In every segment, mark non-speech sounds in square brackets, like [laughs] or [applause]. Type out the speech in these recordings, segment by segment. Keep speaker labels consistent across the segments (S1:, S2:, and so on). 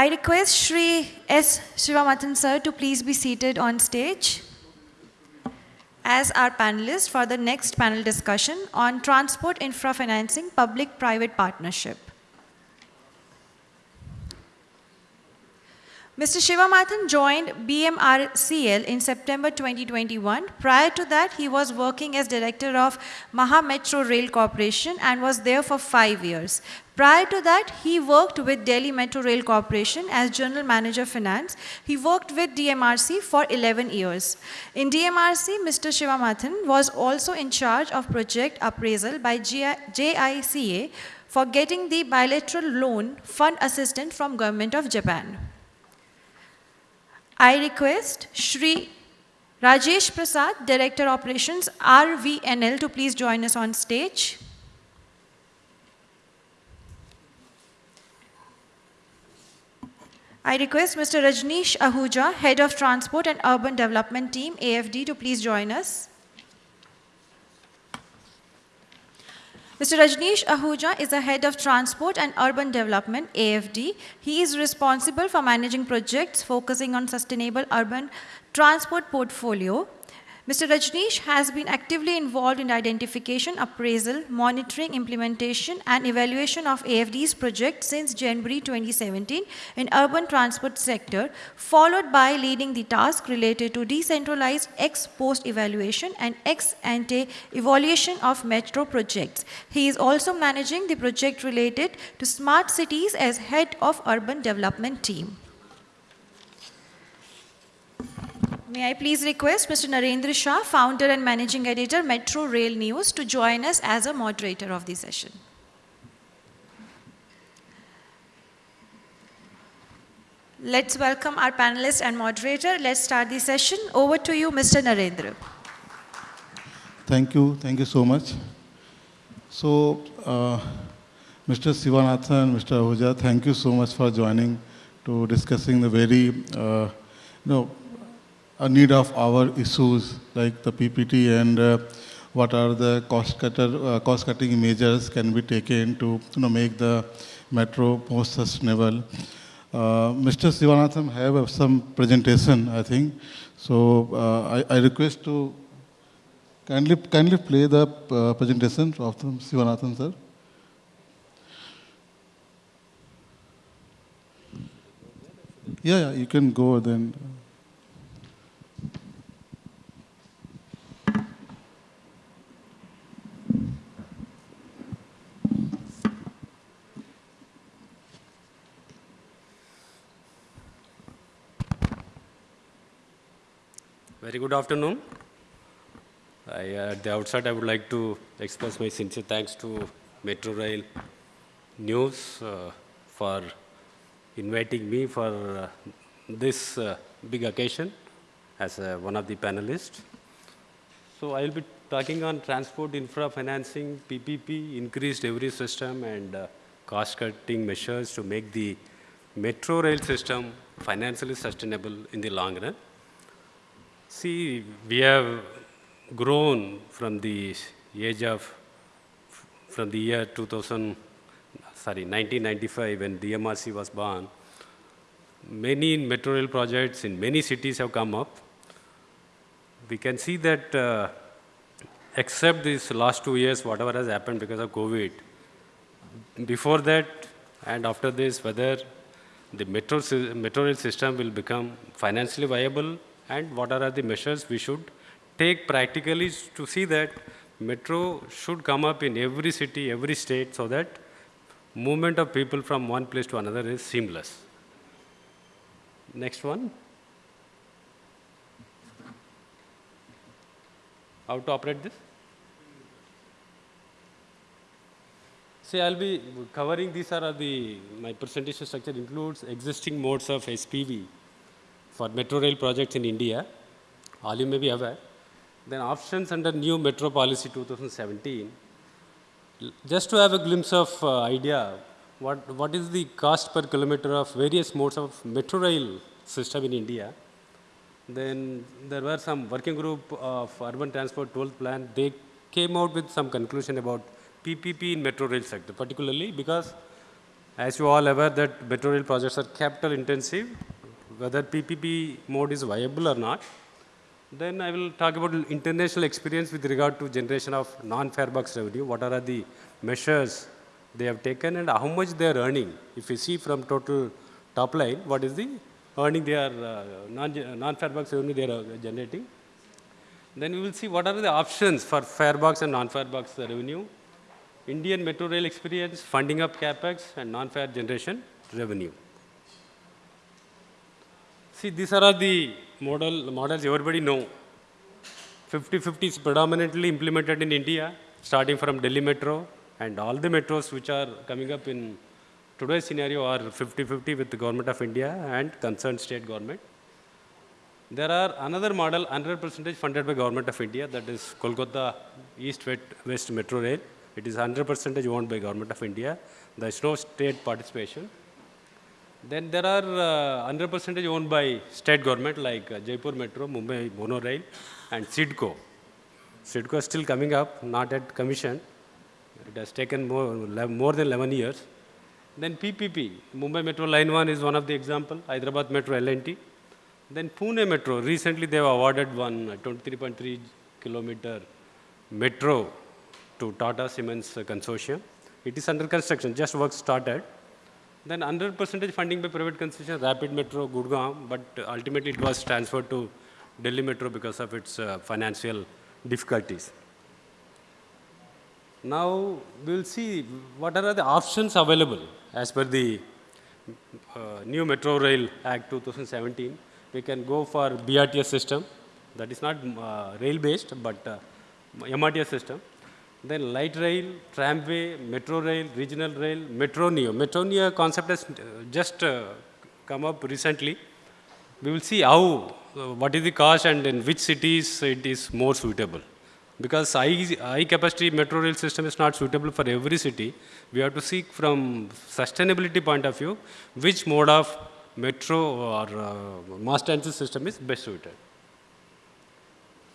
S1: I request Shri S. Shivamathan sir to please be seated on stage as our panelist for the next panel discussion on transport infra financing public-private partnership. Mr. Shivamathan joined BMRCL in September 2021. Prior to that, he was working as director of Maha Metro Rail Corporation and was there for five years. Prior to that, he worked with Delhi Metro Rail Corporation as General Manager Finance. He worked with DMRC for 11 years. In DMRC, Mr. Shivamathan was also in charge of project appraisal by JICA for getting the bilateral loan fund assistance from Government of Japan. I request Shri Rajesh Prasad, Director Operations, RVNL, to please join us on stage. I request Mr. Rajneesh Ahuja, Head of Transport and Urban Development Team, AFD, to please join us. Mr. Rajneesh Ahuja is the Head of Transport and Urban Development, AFD. He is responsible for managing projects focusing on sustainable urban transport portfolio Mr. Rajneesh has been actively involved in identification, appraisal, monitoring, implementation, and evaluation of AFD's project since January 2017 in urban transport sector, followed by leading the task related to decentralized ex-post evaluation and ex-ante evaluation of metro projects. He is also managing the project related to smart cities as head of urban development team. May I please request Mr. Narendra Shah, founder and managing editor, Metro Rail News, to join us as a moderator of the session. Let's welcome our panelist and moderator. Let's start the session. Over to you, Mr. Narendra.
S2: Thank you. Thank you so much. So, uh, Mr. Sivanathan, Mr. Ahuja, thank you so much for joining to discussing the very, uh, you know, need of our issues like the PPT and uh, what are the cost, cutter, uh, cost cutting measures can be taken to you know, make the metro more sustainable. Uh, Mr. Sivanathan have some presentation, I think. So uh, I, I, request to kindly, kindly play the uh, presentation of Sivanathan, sir. Yeah, yeah, you can go then.
S3: Very good afternoon. I, at the outset, I would like to express my sincere thanks to Metro Rail News uh, for inviting me for uh, this uh, big occasion as uh, one of the panelists. So I will be talking on transport infra financing, PPP, increased delivery system, and uh, cost-cutting measures to make the metro rail system financially sustainable in the long run. See, we have grown from the age of, from the year 2000, sorry, 1995 when DMRC was born. Many metro rail projects in many cities have come up. We can see that uh, except these last two years, whatever has happened because of COVID, before that and after this, whether the metro, metro rail system will become financially viable and what are the measures we should take practically to see that metro should come up in every city, every state so that movement of people from one place to another is seamless. Next one. How to operate this? See, I'll be covering these are the, my presentation structure includes existing modes of SPV for metro rail projects in India, all you may be aware. Then options under new metro policy 2017. Just to have a glimpse of uh, idea, what, what is the cost per kilometer of various modes of metro rail system in India. Then there were some working group of urban transport 12th plan. They came out with some conclusion about PPP in metro rail sector, particularly because As you all aware that metro rail projects are capital intensive, whether PPP mode is viable or not. Then I will talk about international experience with regard to generation of non-fare box revenue. What are the measures they have taken and how much they are earning. If you see from total top line, what is the earning they are, uh, non, non-fare revenue they are uh, generating. Then we will see what are the options for fare box and non-fare box revenue. Indian metro rail experience, funding up capex and non-fare generation revenue. See, these are the model, models everybody know. 50-50 is predominantly implemented in India, starting from Delhi Metro, and all the metros which are coming up in today's scenario are 50-50 with the government of India and concerned state government. There are another model 100% funded by government of India, that is Kolkata East West Metro Rail. It is 100% owned by government of India. There is no state participation. Then there are 100% uh, owned by state government like uh, Jaipur Metro, Mumbai Mono Rail and CIDCO. CIDCO is still coming up, not at commission. It has taken more, more than 11 years. Then PPP, Mumbai Metro Line 1 is one of the example, Hyderabad Metro L&T. Then Pune Metro, recently they have awarded one 23.3 kilometer metro to Tata Siemens Consortium. It is under construction, just work started. Then 100% funding by private concession, Rapid Metro, Gurgaon, but ultimately it was transferred to Delhi Metro because of its uh, financial difficulties. Now, we will see what are the options available as per the uh, new Metro Rail Act 2017. We can go for BRTS system, that is not uh, rail based, but uh, MRTS system. Then light rail, tramway, metro rail, regional rail, Metro Neo. Metro concept has uh, just uh, come up recently. We will see how, uh, what is the cost and in which cities it is more suitable because high, high capacity metro rail system is not suitable for every city. We have to seek from sustainability point of view, which mode of metro or uh, mass transit system is best suited.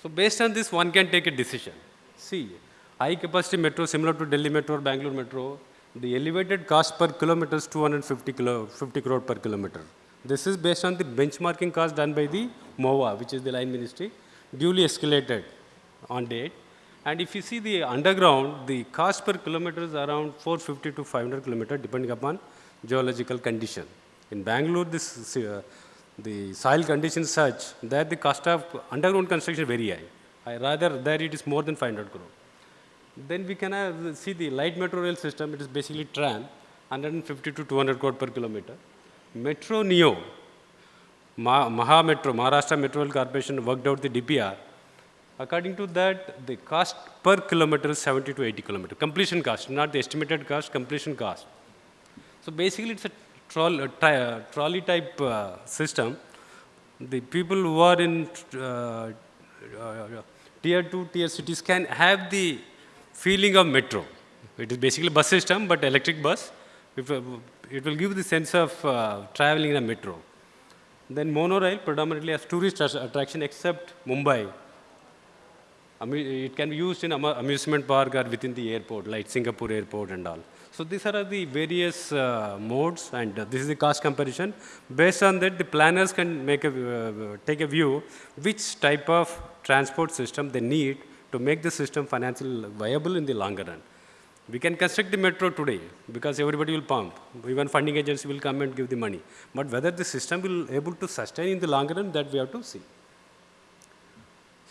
S3: So based on this, one can take a decision. See, high capacity metro similar to Delhi Metro or Bangalore Metro, the elevated cost per kilometer is 250 kilo, 50 crore per kilometer. This is based on the benchmarking cost done by the MOA, which is the line ministry, duly escalated on date. And if you see the underground, the cost per kilometer is around 450 to 500 kilometer depending upon geological condition. In Bangalore, this, uh, the soil condition such that the cost of underground construction is very high. I rather there it is more than 500 crore. Then we can uh, see the light metro rail system, it is basically tram, 150 to 200 crore per kilometer. Metro Neo, Ma Maha Metro, Maharashtra Metro Rail Corporation worked out the DPR According to that, the cost per kilometer is 70 to 80 kilometer. Completion cost, not the estimated cost, completion cost. So basically, it's a, troll, uh, trolley type uh, system. The people who are in uh, uh, tier 2, tier cities can have the feeling of metro. It is basically bus system, but electric bus. Uh, it will give the sense of uh, traveling in a metro. Then monorail predominantly as tourist attraction except Mumbai it can be used in amusement park or within the airport, like Singapore airport and all. So these are the various uh, modes, and uh, this is the cost comparison. Based on that, the planners can make a, uh, take a view which type of transport system they need to make the system financially viable in the longer run. We can construct the metro today because everybody will pump. Even funding agency will come and give the money. But whether the system will able to sustain in the longer run, that we have to see.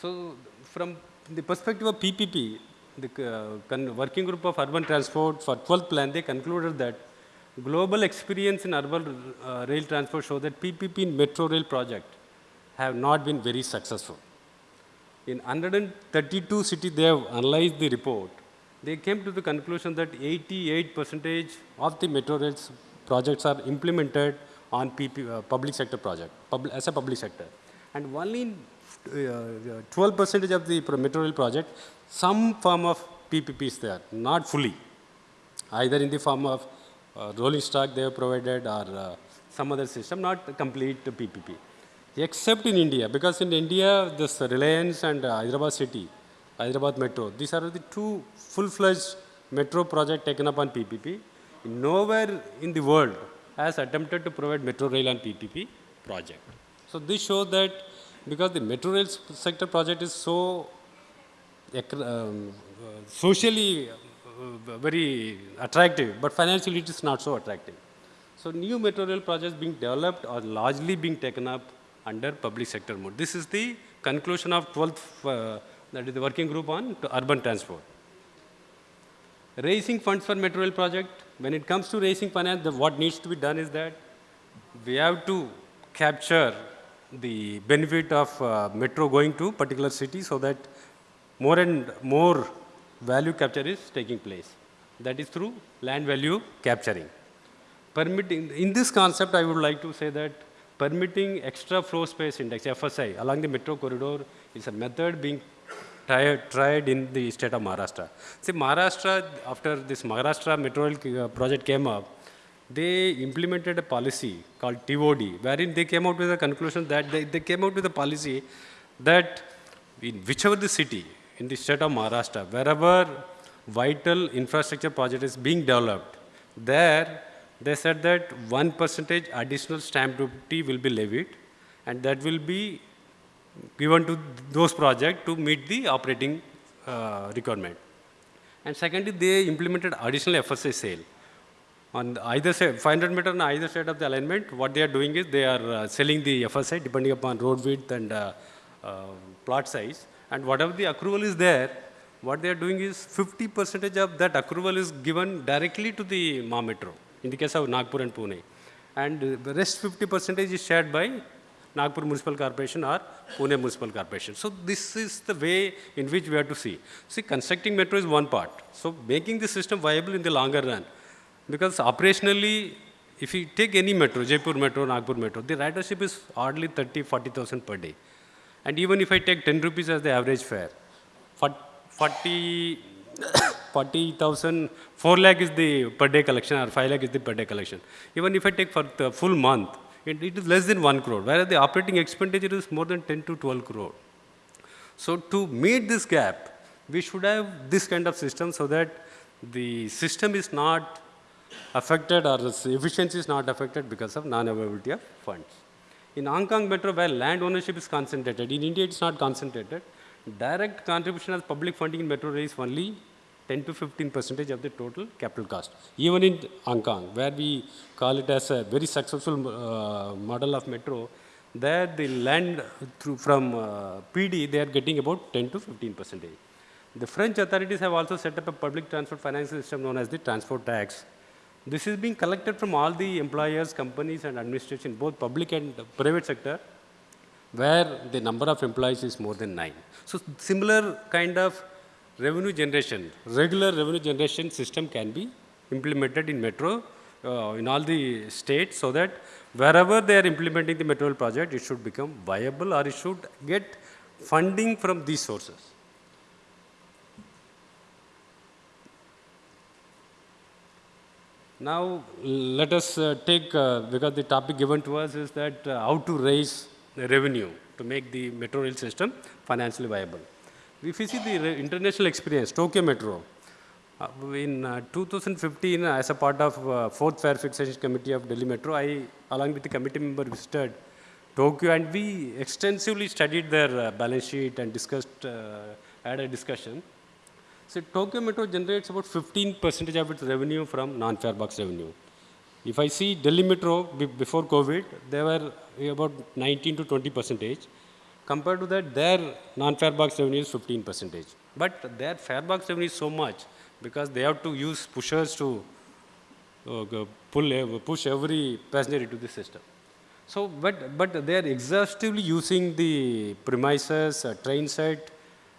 S3: So from the perspective of PPP, the uh, working group of urban transport for 12th plan, they concluded that global experience in urban uh, rail transport show that PPP metro rail project have not been very successful. In 132 cities, they have analyzed the report. They came to the conclusion that 88 percentage of the metro rail projects are implemented on PP, uh, public sector project, pub, as a public sector. And only in 12 percentage of the metro rail project, some form of PPP is there, not fully. Either in the form of uh, rolling stock they have provided or uh, some other system, not complete PPP. Except in India, because in India, this Reliance and uh, Hyderabad city, Hyderabad metro, these are the two full-fledged metro project taken up on PPP. nowhere in the world has attempted to provide metro rail and PPP project. So this shows that because the metro rail sector project is so um, socially uh, very attractive, but financially it is not so attractive. So new metro rail projects being developed are largely being taken up under public sector mode. This is the conclusion of 12th, uh, that is the working group on urban transport. Raising funds for metro rail project, when it comes to raising finance, the, what needs to be done is that we have to capture the benefit of uh, metro going to particular city so that more and more value capture is taking place. That is through land value capturing. Permitting, in this concept, I would like to say that permitting extra floor space index, FSI, along the metro corridor is a method being tried, tried in the state of Maharashtra. See, Maharashtra, after this Maharashtra metro uh, project came up, they implemented a policy called TOD, wherein they came out with a conclusion that they, they came out with a policy that in whichever the city in the state of Maharashtra, wherever vital infrastructure project is being developed, there they said that one percentage additional stamp duty will be levied and that will be given to those projects to meet the operating uh, requirement. And secondly, they implemented additional FSI sale. On either side, 500 meter on either side of the alignment, what they are doing is they are uh, selling the FSI depending upon road width and uh, uh, plot size. And whatever the accrual is there, what they are doing is 50 percentage of that accrual is given directly to the MA Metro, in the case of Nagpur and Pune. And the rest 50 percentage is shared by Nagpur Municipal Corporation or Pune Municipal Corporation. So this is the way in which we have to see. See, constructing metro is one part. So making the system viable in the longer run. Because operationally, if you take any metro, Jaipur metro, Nagpur metro, the ridership is hardly 30, 40,000 per day. And even if I take 10 rupees as the average fare, 40, 40,000, 4 lakh is the per day collection or 5 lakh is the per day collection. Even if I take for the full month, it, it is less than 1 crore, whereas the operating expenditure is more than 10 to 12 crore. So to meet this gap, we should have this kind of system so that the system is not affected or efficiency is not affected because of non-availability of funds. In Hong Kong Metro, where land ownership is concentrated, in India it's not concentrated, direct contribution as public funding in metro is only 10 to 15 percentage of the total capital cost. Even in Hong Kong, where we call it as a very successful uh, model of metro, there the land through from uh, PD, they are getting about 10 to 15 percentage. The French authorities have also set up a public transport finance system known as the transport tax. This is being collected from all the employers, companies and administration, both public and private sector, where the number of employees is more than nine. So similar kind of revenue generation, regular revenue generation system can be implemented in metro uh, in all the states so that wherever they are implementing the metro project, it should become viable or it should get funding from these sources. Now, let us uh, take, uh, because the topic given to us is that uh, how to raise revenue to make the metro rail system financially viable. If you see the international experience, Tokyo Metro, uh, in uh, 2015, as a part of uh, fourth fare fixation committee of Delhi Metro, I, along with the committee member, visited Tokyo and we extensively studied their uh, balance sheet and discussed, uh, had a discussion. So Tokyo Metro generates about 15 percentage of its revenue from non-fare box revenue. If I see Delhi Metro before COVID, they were about 19 to 20 percentage. Compared to that, their non-fare box revenue is 15 percentage. But their fare box revenue is so much because they have to use pushers to uh, pull, push every passenger into the system. So, but, but they are exhaustively using the premises, uh, train set,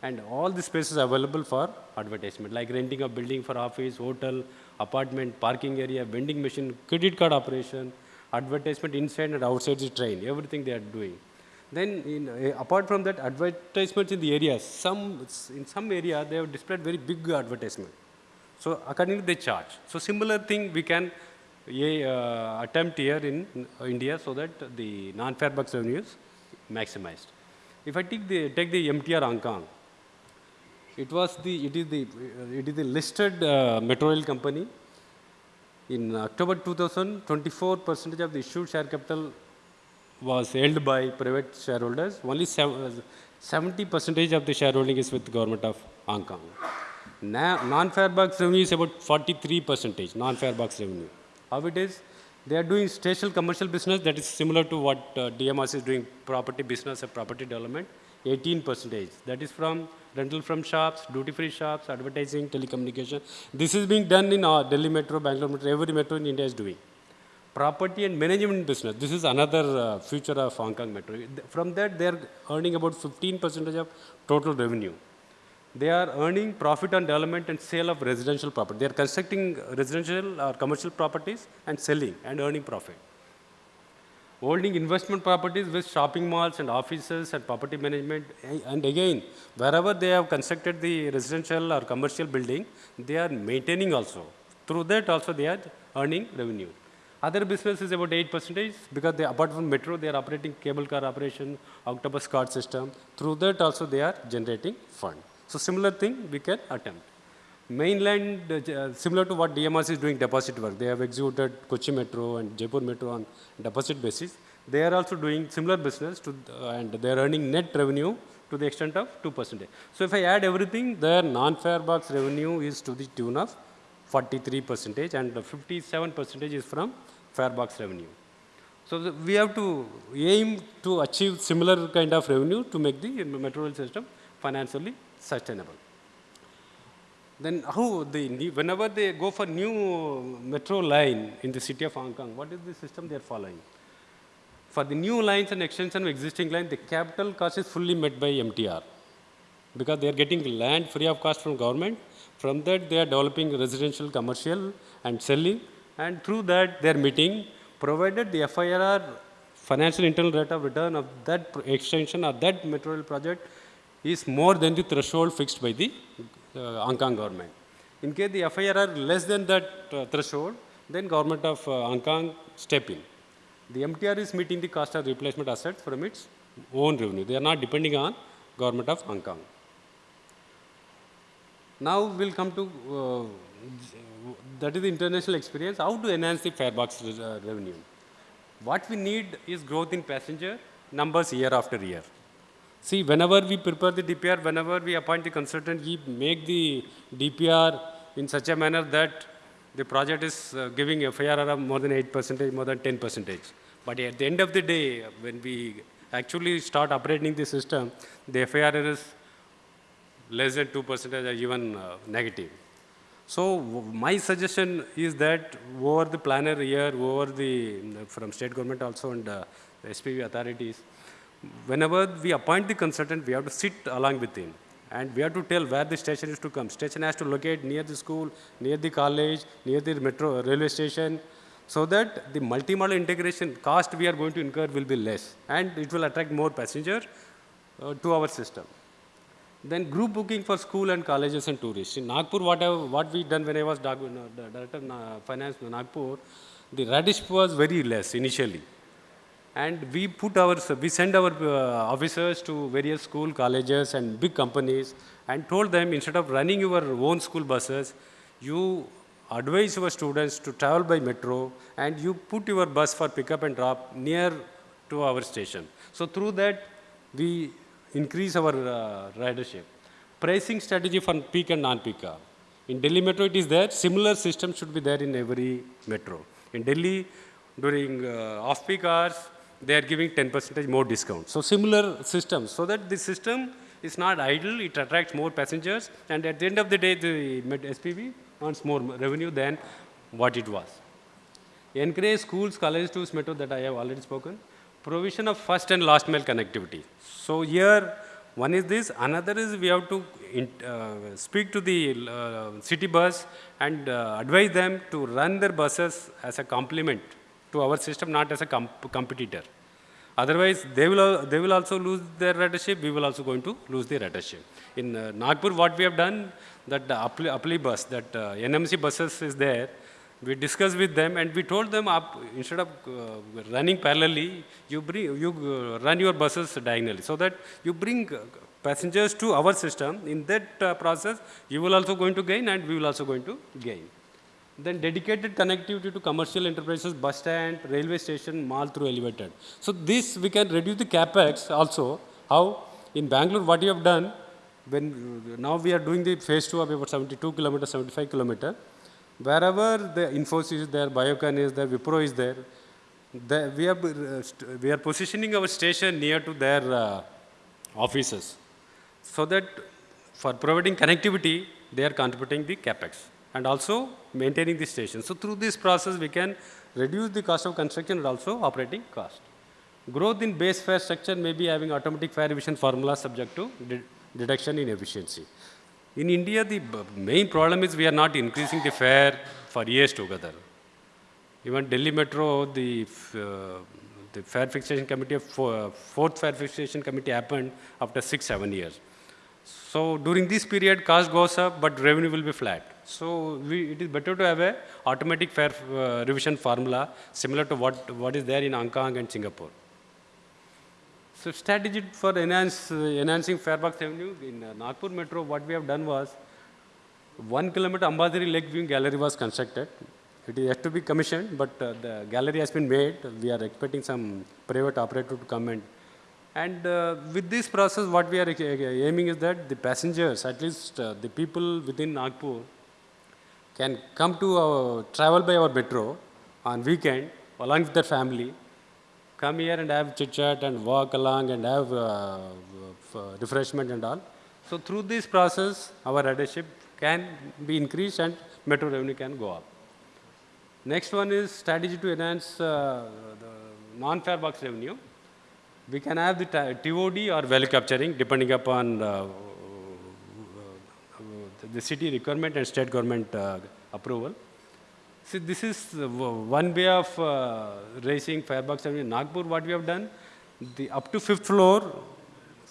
S3: and all the spaces available for advertisement, like renting a building for office, hotel, apartment, parking area, vending machine, credit card operation, advertisement inside and outside the train, everything they are doing. Then, in, uh, apart from that, advertisements in the areas, some, in some area, they have displayed very big advertisement. So, accordingly, they charge. So, similar thing we can uh, attempt here in uh, India so that the non-fare box revenue is maximized. If I take the, take the MTR Hong Kong, it was the, it is the, it is the listed uh, metro rail company In October 2024, percentage of the issued share capital was held by private shareholders. Only 70 percentage of the shareholding is with the government of Hong Kong. Non-fare box revenue is about 43 percentage, non-fare box revenue. How it is? They are doing special commercial business that is similar to what uh, DMRC is doing, property business property development, 18 percentage. That is from rental from shops, duty-free shops, advertising, telecommunication. This is being done in uh, Delhi Metro, Bangalore Metro, every metro in India is doing. Property and management business, this is another uh, future of Hong Kong Metro. From that, they are earning about 15 percentage of total revenue. They are earning profit on development and sale of residential property. They are constructing residential or commercial properties and selling and earning profit holding investment properties with shopping malls and offices and property management. And again, wherever they have constructed the residential or commercial building, they are maintaining also. Through that also they are earning revenue. Other business is about 8 percentage because they, apart from metro, they are operating cable car operation, octopus card system. Through that also they are generating fund. So similar thing we can attempt. Mainland, uh, similar to what DMRC is doing deposit work, they have executed Kochi Metro and Jaipur Metro on deposit basis. They are also doing similar business to, uh, and they are earning net revenue to the extent of 2%. So if I add everything, their non-fare box revenue is to the tune of 43 percentage and 57 percentage is from fare box revenue. So the, we have to aim to achieve similar kind of revenue to make the metro rail system financially sustainable. Then how the whenever they go for new metro line in the city of Hong Kong, what is the system they are following? For the new lines and extension of existing line, the capital cost is fully met by MTR because they are getting land free of cost from government. From that, they are developing residential, commercial, and selling, and through that, they are meeting, provided the FIRR financial internal rate of return of that extension or that metro project is more than the threshold fixed by the uh, Hong Kong government. In case the FIRR less than that uh, threshold, then government of uh, Hong Kong step in. The MTR is meeting the cost of replacement assets from its own revenue. They are not depending on government of Hong Kong. Now we'll come to uh, that is the international experience. How to enhance the fare box uh, revenue? What we need is growth in passenger numbers year after year. See, whenever we prepare the DPR, whenever we appoint the consultant, we make the DPR in such a manner that the project is uh, giving FIRR of more than 8 percentage, more than 10 percentage. But at the end of the day, when we actually start operating the system, the FIRR is less than 2 percentage or even uh, negative. So my suggestion is that over the planner year, over the, from state government also and uh, the SPV authorities, whenever we appoint the consultant, we have to sit along with him. And we have to tell where the station is to come. Station has to locate near the school, near the college, near the metro railway station, so that the multimodal integration cost we are going to incur will be less. And it will attract more passengers uh, to our system. Then group booking for school and colleges and tourists. In Nagpur, what, I, what we done when I was director of finance in Nagpur, the ridership was very less initially. And we put our, we send our uh, officers to various school, colleges and big companies and told them instead of running your own school buses, you advise your students to travel by metro and you put your bus for pickup and drop near to our station. So through that, we increase our uh, ridership. Pricing strategy for peak and non-peak. In Delhi metro, it is there. Similar system should be there in every metro. In Delhi, during uh, off-peak hours, they are giving 10 percentage more discount. So similar system, so that the system is not idle, it attracts more passengers, and at the end of the day, the SPV earns more revenue than what it was. Encourage schools, colleges to metro that I have already spoken. Provision of first and last mile connectivity. So here, one is this, another is we have to in, uh, speak to the uh, city bus and uh, advise them to run their buses as a complement to our system, not as a comp competitor. Otherwise, they will, they will also lose their ridership, we will also going to lose the ridership. In uh, Nagpur, what we have done, that the Aapli, Aapli bus, that uh, NMC buses is there, we discussed with them and we told them up, instead of uh, running parallelly, you, bring, you uh, run your buses diagonally so that you bring uh, passengers to our system. In that uh, process, you will also going to gain and we will also going to gain. Then dedicated connectivity to commercial enterprises, bus stand, railway station, mall through elevated. So this we can reduce the capex also. How? In Bangalore, what you have done, when now we are doing the phase two of about 72 kilometer, 75 kilometer, wherever the Infosys is there, Biocon is there, Wipro is there, the, we, are, uh, we are positioning our station near to their uh, offices so that for providing connectivity, they are contributing the capex and also maintaining the station. So through this process, we can reduce the cost of construction and also operating cost. Growth in base fare structure may be having automatic fare revision formula subject to de- deduction in efficiency. In India, the main problem is we are not increasing the fare for years together. Even Delhi Metro, the, uh, the fare fixation committee, fo- fourth fare fixation committee happened after six, seven years. So during this period, cost goes up, but revenue will be flat. So we, it is better to have a automatic fare uh, revision formula similar to what, what is there in Hong Kong and Singapore. So strategy for enhance, uh, enhancing fare box revenue in uh, Nagpur Metro, what we have done was one kilometer Ambazari Lake Viewing Gallery was constructed. It is yet to be commissioned, but uh, the gallery has been made. We are expecting some private operator to come and and uh, with this process, what we are uh, aiming is that the passengers, at least uh, the people within Nagpur, can come to our, travel by our metro on weekend along with their family, come here and have chit chat and walk along and have uh, refreshment and all. So through this process, our ridership can be increased and metro revenue can go up. Next one is strategy to enhance uh, the non-fare box revenue. We can have the TOD or value capturing depending upon uh, the city requirement and state government uh, approval. See, this is uh, one way of uh, raising fare box. In Nagpur, what we have done, the up to fifth floor,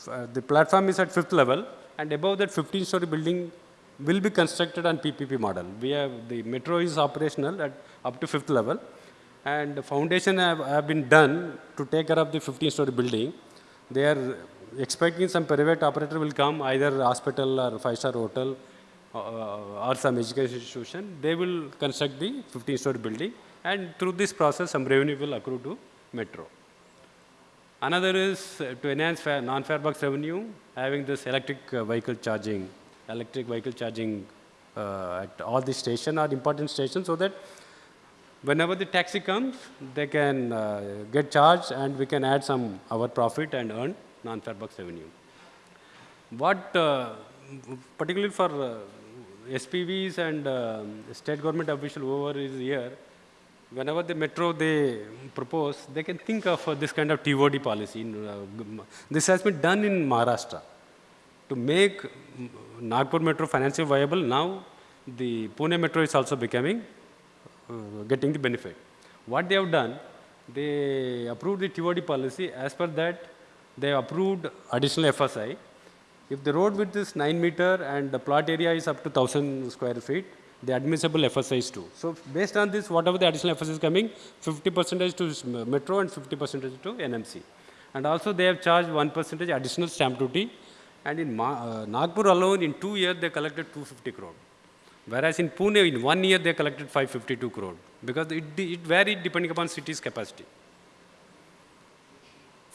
S3: uh, the platform is at fifth level, and above that 15-story building will be constructed on PPP model. We have the metro is operational at up to fifth level, and the foundation have, have been done to take care of the 15-story building. They are expecting some private operator will come, either hospital or five-star hotel uh, or some education institution. They will construct the 15-story building, and through this process, some revenue will accrue to metro. Another is to enhance non-fare box revenue, having this electric uh, vehicle charging, electric vehicle charging uh, at all the station or important stations, so that whenever the taxi comes, they can uh, get charged, and we can add some our profit and earn non-fare box revenue. What, uh, particularly for uh, SPVs and uh, state government official whoever is here, whenever the metro they propose, they can think of uh, this kind of TOD policy. Uh, this has been done in Maharashtra to make Nagpur metro financially viable. Now, the Pune metro is also becoming uh, getting the benefit. What they have done, they approved the TOD policy. As per that, they approved additional FSI. If the road width is 9 meter and the plot area is up to 1000 square feet, the admissible FSI is 2. So based on this, whatever the additional FSI is coming, 50 percentage to metro and 50 percentage to NMC. And also they have charged 1 percentage additional stamp duty. And in Ma- uh, Nagpur alone, in two years, they collected 250 crore. Whereas in Pune, in one year, they collected 552 crore. Because it, it varied depending upon city's capacity.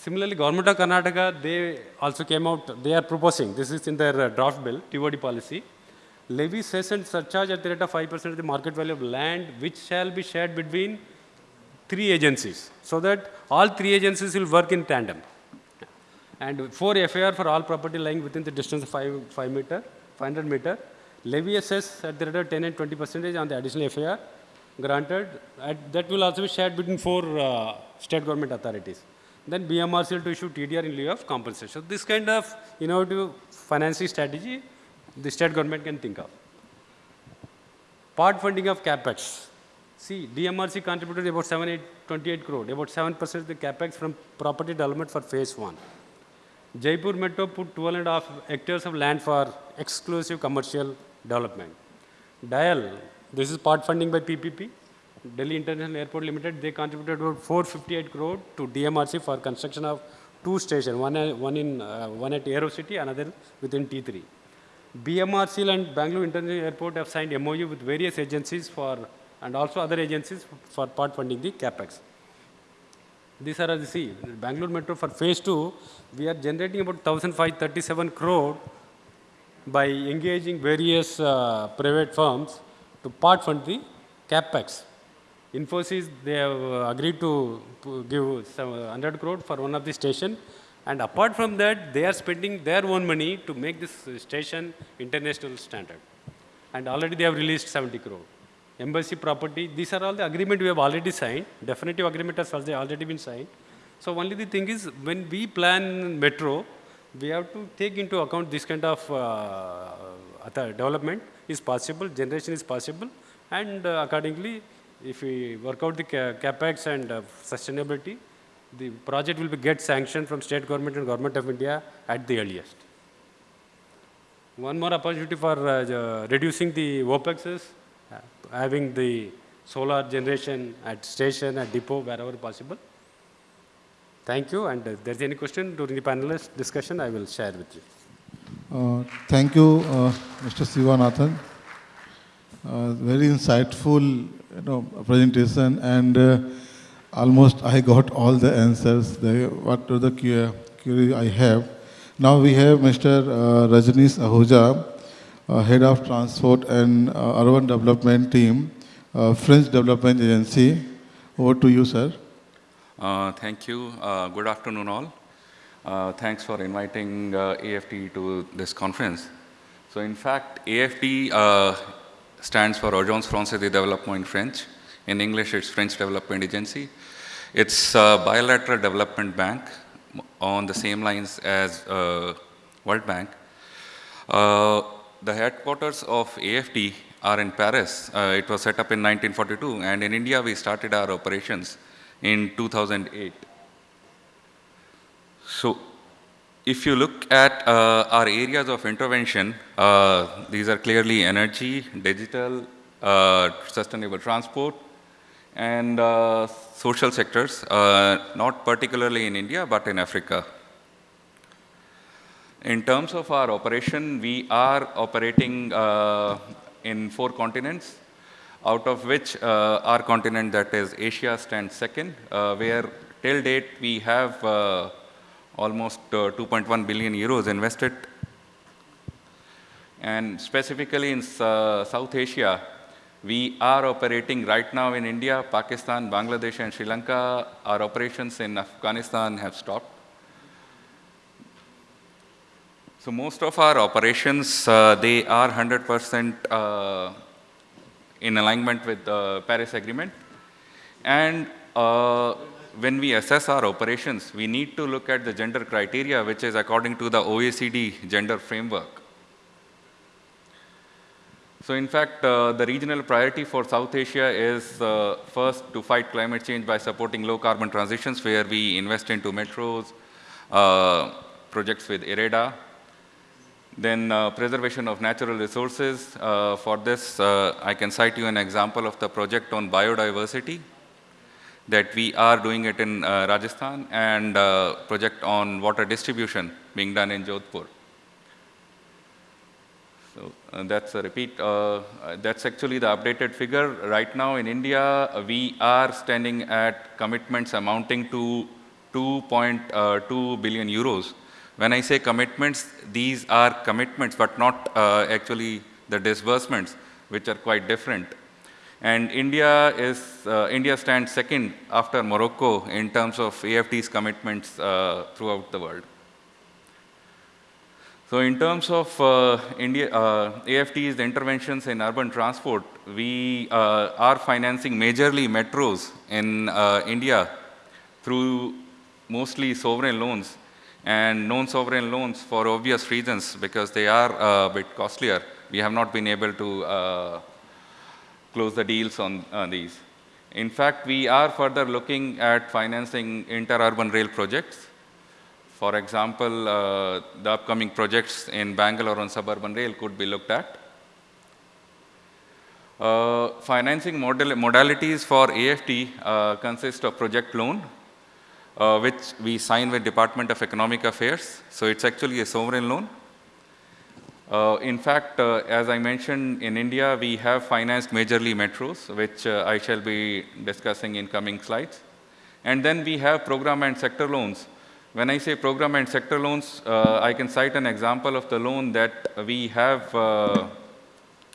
S3: Similarly, Government of Karnataka, they also came out, they are proposing, this is in their uh, draft bill, TOD policy, levy cess and surcharge at the rate of 5% of the market value of land, which shall be shared between three agencies, so that all three agencies will work in tandem. And four FAR for all property lying within the distance of 5, 5 meter, 500 meter, levy assess at the rate of 10 and 20 percentage on the additional FAR granted, at, that will also be shared between four uh, state government authorities. Then BMRC will to issue TDR in lieu of compensation. So this kind of innovative financing strategy, the state government can think of. Part funding of capex. See, DMRC contributed about 7, 8, 28 crore, about 7% of the capex from property development for phase one. Jaipur Metro put 12 and a half hectares of land for exclusive commercial development. Dial, this is part funding by PPP. Delhi International Airport Limited, they contributed about 458 crore to DMRC for construction of two stations, one, one, in, uh, one at Aero City, another within T3. BMRCL and Bangalore International Airport have signed MOU with various agencies for and also other agencies for part funding the capex. These are the see, Bangalore Metro for phase two, we are generating about 1,537 crore by engaging various uh, private firms to part fund the capex. Infosys, they have uh, agreed to give some 100 crore for one of the station. And apart from that, they are spending their own money to make this station international standard. And already they have released 70 crore. Embassy property, these are all the agreement we have already signed. Definitive agreement has already been signed. So only the thing is, when we plan metro, we have to take into account this kind of uh, development is possible, generation is possible, and uh, accordingly, if we work out the ca capex and uh, sustainability, the project will be get sanctioned from state government and government of India at the earliest. One more opportunity for uh, reducing the OPEX is uh, having the solar generation at station, at depot, wherever possible. Thank you. And if there's any question during the panelist discussion, I will share with you.
S2: Uh, thank you, uh, Mr. Sivanathan. Uh, very insightful you know, presentation and uh, almost I got all the answers, the, what are the query I have. Now we have Mr. Uh, Rajneesh Ahuja, uh, Head of Transport and Urban Development Team, French Development Agency. Over to you, sir.
S4: Uh, thank you. Uh, good afternoon, all. Uh, thanks for inviting AFD to this conference. So, in fact, AFD stands for Agence Française de Développement in French. In English, it's French Development Agency. It's a bilateral development bank on the same lines as uh, World Bank. Uh, the headquarters of AFD are in Paris. Uh, it was set up in 1942, and in India, we started our operations in 2008. So if you look at uh, our areas of intervention, uh, these are clearly energy, digital, uh, sustainable transport, and uh, social sectors, uh, not particularly in India, but in Africa. In terms of our operation, we are operating uh, in four continents out of which our continent, that is Asia, stands second, where till date we have almost 2.1 billion euros invested. And specifically in South Asia, we are operating right now in India, Pakistan, Bangladesh, and Sri Lanka. Our operations in Afghanistan have stopped. So most of our operations, uh, they are 100% uh, in alignment with the Paris Agreement. And uh, when we assess our operations, we need to look at the gender criteria, which is according to the OECD gender framework. So in fact, uh, the regional priority for South Asia is uh, first to fight climate change by supporting low carbon transitions, where we invest into metros, uh, projects with IREDA, then uh, preservation of natural resources. Uh, for this, uh, I can cite you an example of the project on biodiversity that we are doing it in uh, Rajasthan and uh, project on water distribution being done in Jodhpur. So uh, that's a repeat. that's actually the updated figure. Right now in India, we are standing at commitments amounting to 2.2 billion euros when I say commitments, these are commitments, but not uh, actually the disbursements, which are quite different. And India is uh, India stands second after Morocco in terms of AFD's commitments uh, throughout the world. So in terms of uh, India, uh, AFD's interventions in urban transport, we uh, are financing majorly metros in India through mostly sovereign loans and non-sovereign loans for obvious reasons because they are a bit costlier. We have not been able to uh, close the deals on uh, these. In fact, we are further looking at financing inter-urban rail projects. For example, uh, the upcoming projects in Bangalore on suburban rail could be looked at. Uh, financing modal modalities for AFD uh, consist of project loan, uh, which we sign with Department of Economic Affairs. So it's actually a sovereign loan. Uh, in fact, uh, as I mentioned, in India, we have financed majorly metros, which uh, I shall be discussing in coming slides. And then we have program and sector loans. When I say program and sector loans, uh, I can cite an example of the loan that we have uh,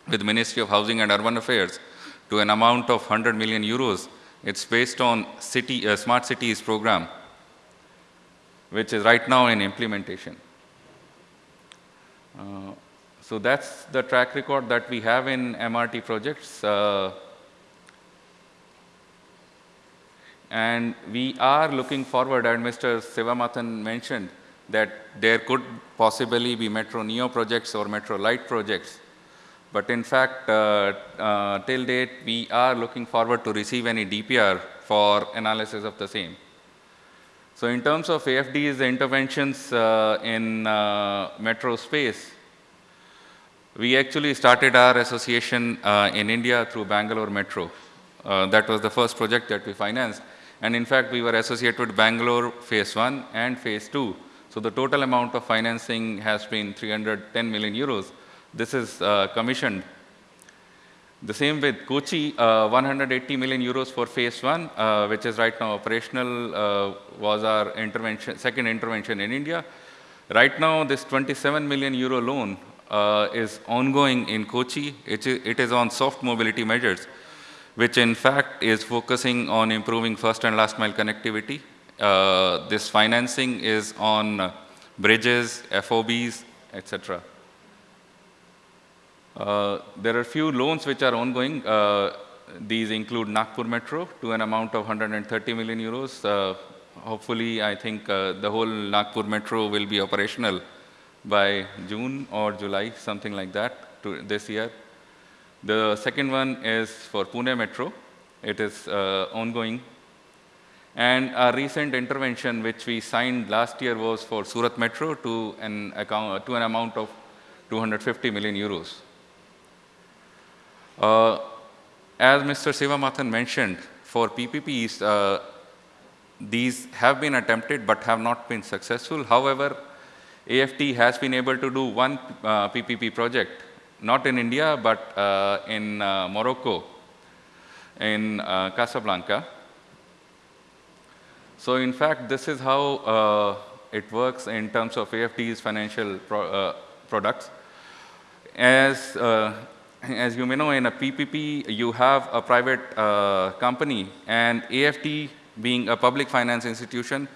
S4: with Ministry of Housing and Urban Affairs to an amount of 100 million euros. It's based on city, uh, Smart Cities program, which is right now in implementation. So that's the track record that we have in MRT projects. Uh, and we are looking forward, and Mr. Sivamathan mentioned that there could possibly be Metro Neo projects or Metro Light projects. But in fact, uh, uh, till date, we are looking forward to receive any DPR for analysis of the same. So in terms of AFD's interventions uh, in uh, metro space, we actually started our association uh, in India through Bangalore Metro. Uh, that was the first project that we financed. And in fact, we were associated with Bangalore phase one and phase two. So the total amount of financing has been 310 million euros. This is uh, commissioned the same with Kochi, uh, 180 million euros for phase one, uh, which is right now operational, uh, was our intervention, second intervention in India. Right now, this 27 million euro loan uh, is ongoing in Kochi. It, it is on soft mobility measures, which in fact is focusing on improving first and last mile connectivity. Uh, this financing is on bridges, FOBs, etc. Uh, there are a few loans which are ongoing. Uh, these include Nagpur Metro to an amount of 130 million euros. Uh, hopefully, I think uh, the whole Nagpur Metro will be operational by June or July, something like that, to this year. The second one is for Pune Metro. It is uh, ongoing. And our recent intervention, which we signed last year, was for Surat Metro to an, account, to an amount of 250 million euros. Uh, as Mr. Sivamathan mentioned, for PPPs, uh, these have been attempted but have not been successful. However, AFD has been able to do one uh, PPP project, not in India, but uh, in uh, Morocco, in uh, Casablanca. So in fact, this is how it works in terms of AFD's financial pro products. As as you may know, in a PPP, you have a private uh, company, and AFD, being a public finance institution,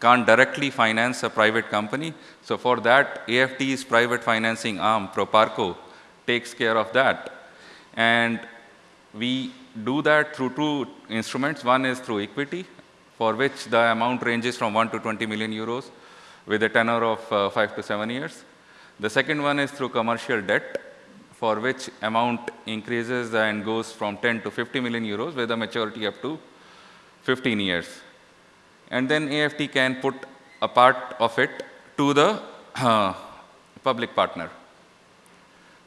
S4: can't directly finance a private company. So for that, AFD's private financing arm, Proparco, takes care of that. And we do that through two instruments. One is through equity, for which the amount ranges from 1 to 20 million euros with a tenor of uh, 5 to 7 years. The second one is through commercial debt, for which amount increases and goes from 10 to 50 million euros with a maturity up to 15 years. And then AFD can put a part of it to the uh, [clears throat] public partner.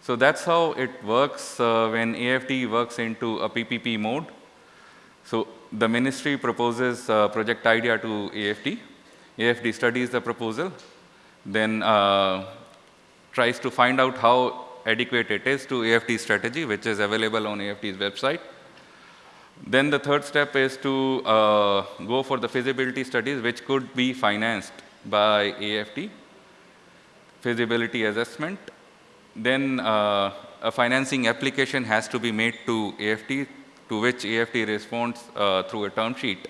S4: So that's how it works uh, when AFD works into a PPP mode. So the ministry proposes a project idea to AFT. AFD studies the proposal, then uh, tries to find out how adequate it is to AFD strategy, which is available on AFD's website. Then the third step is to uh, go for the feasibility studies, which could be financed by AFD, feasibility assessment. Then uh, a financing application has to be made to AFD, to which AFD responds uh, through a term sheet.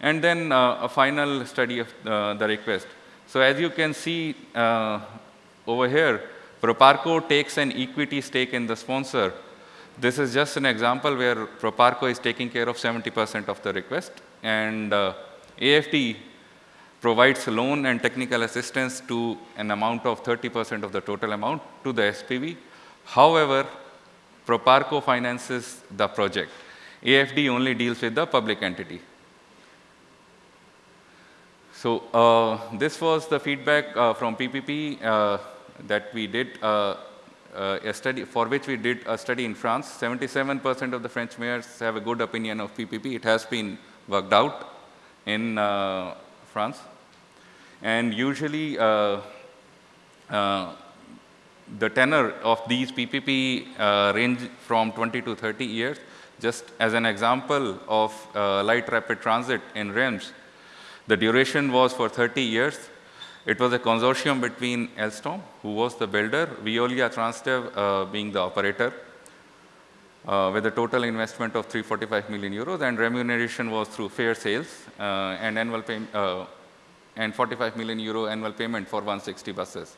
S4: And then uh, a final study of uh, the request. So as you can see uh, over here, Proparco takes an equity stake in the sponsor. This is just an example where Proparco is taking care of 70% of the request and uh, AFD provides loan and technical assistance to an amount of 30% of the total amount to the SPV. However, Proparco finances the project. AFD only deals with the public entity. So uh, this was the feedback uh, from PPP. Uh, that we did uh, uh, a study, for which we did a study in France. 77% of the French mayors have a good opinion of PPP. It has been worked out in uh, France. And usually, the tenor of these PPP range from 20 to 30 years. Just as an example of light rapid transit in Reims, the duration was for 30 years. It was a consortium between Alstom, who was the builder, Veolia Transdev uh, being the operator, uh, with a total investment of 345 million euros, and remuneration was through fare sales uh, and annual pay, uh, and 45 million euro annual payment for 160 buses.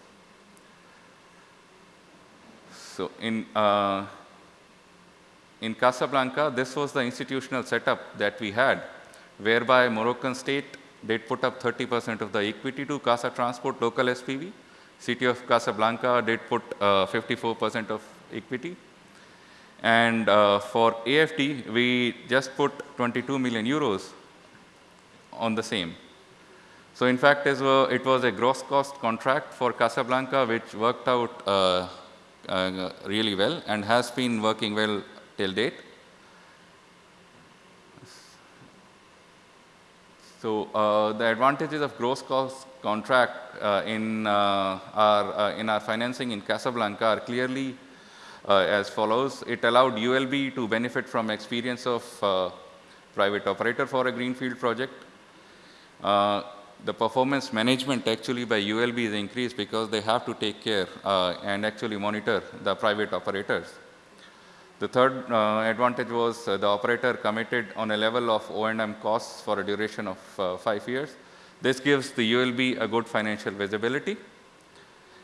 S4: So in uh, in Casablanca, this was the institutional setup that we had, whereby Moroccan state did put up 30% of the equity to Casa Transport local SPV. City of Casablanca did put 54% of equity. And uh, for AFD, we just put 22 million euros on the same. So in fact, it was a gross cost contract for Casablanca, which worked out uh, uh, really well and has been working well till date. So uh, the advantages of gross cost contract uh, in, uh, our, uh, in our financing in Casablanca are clearly uh, as follows. It allowed ULB to benefit from experience of uh, private operator for a greenfield project. the performance management actually by ULB is increased because they have to take care and actually monitor the private operators. The third uh, advantage was uh, the operator committed on a level of O&M costs for a duration of uh, five years. This gives the ULB a good financial visibility.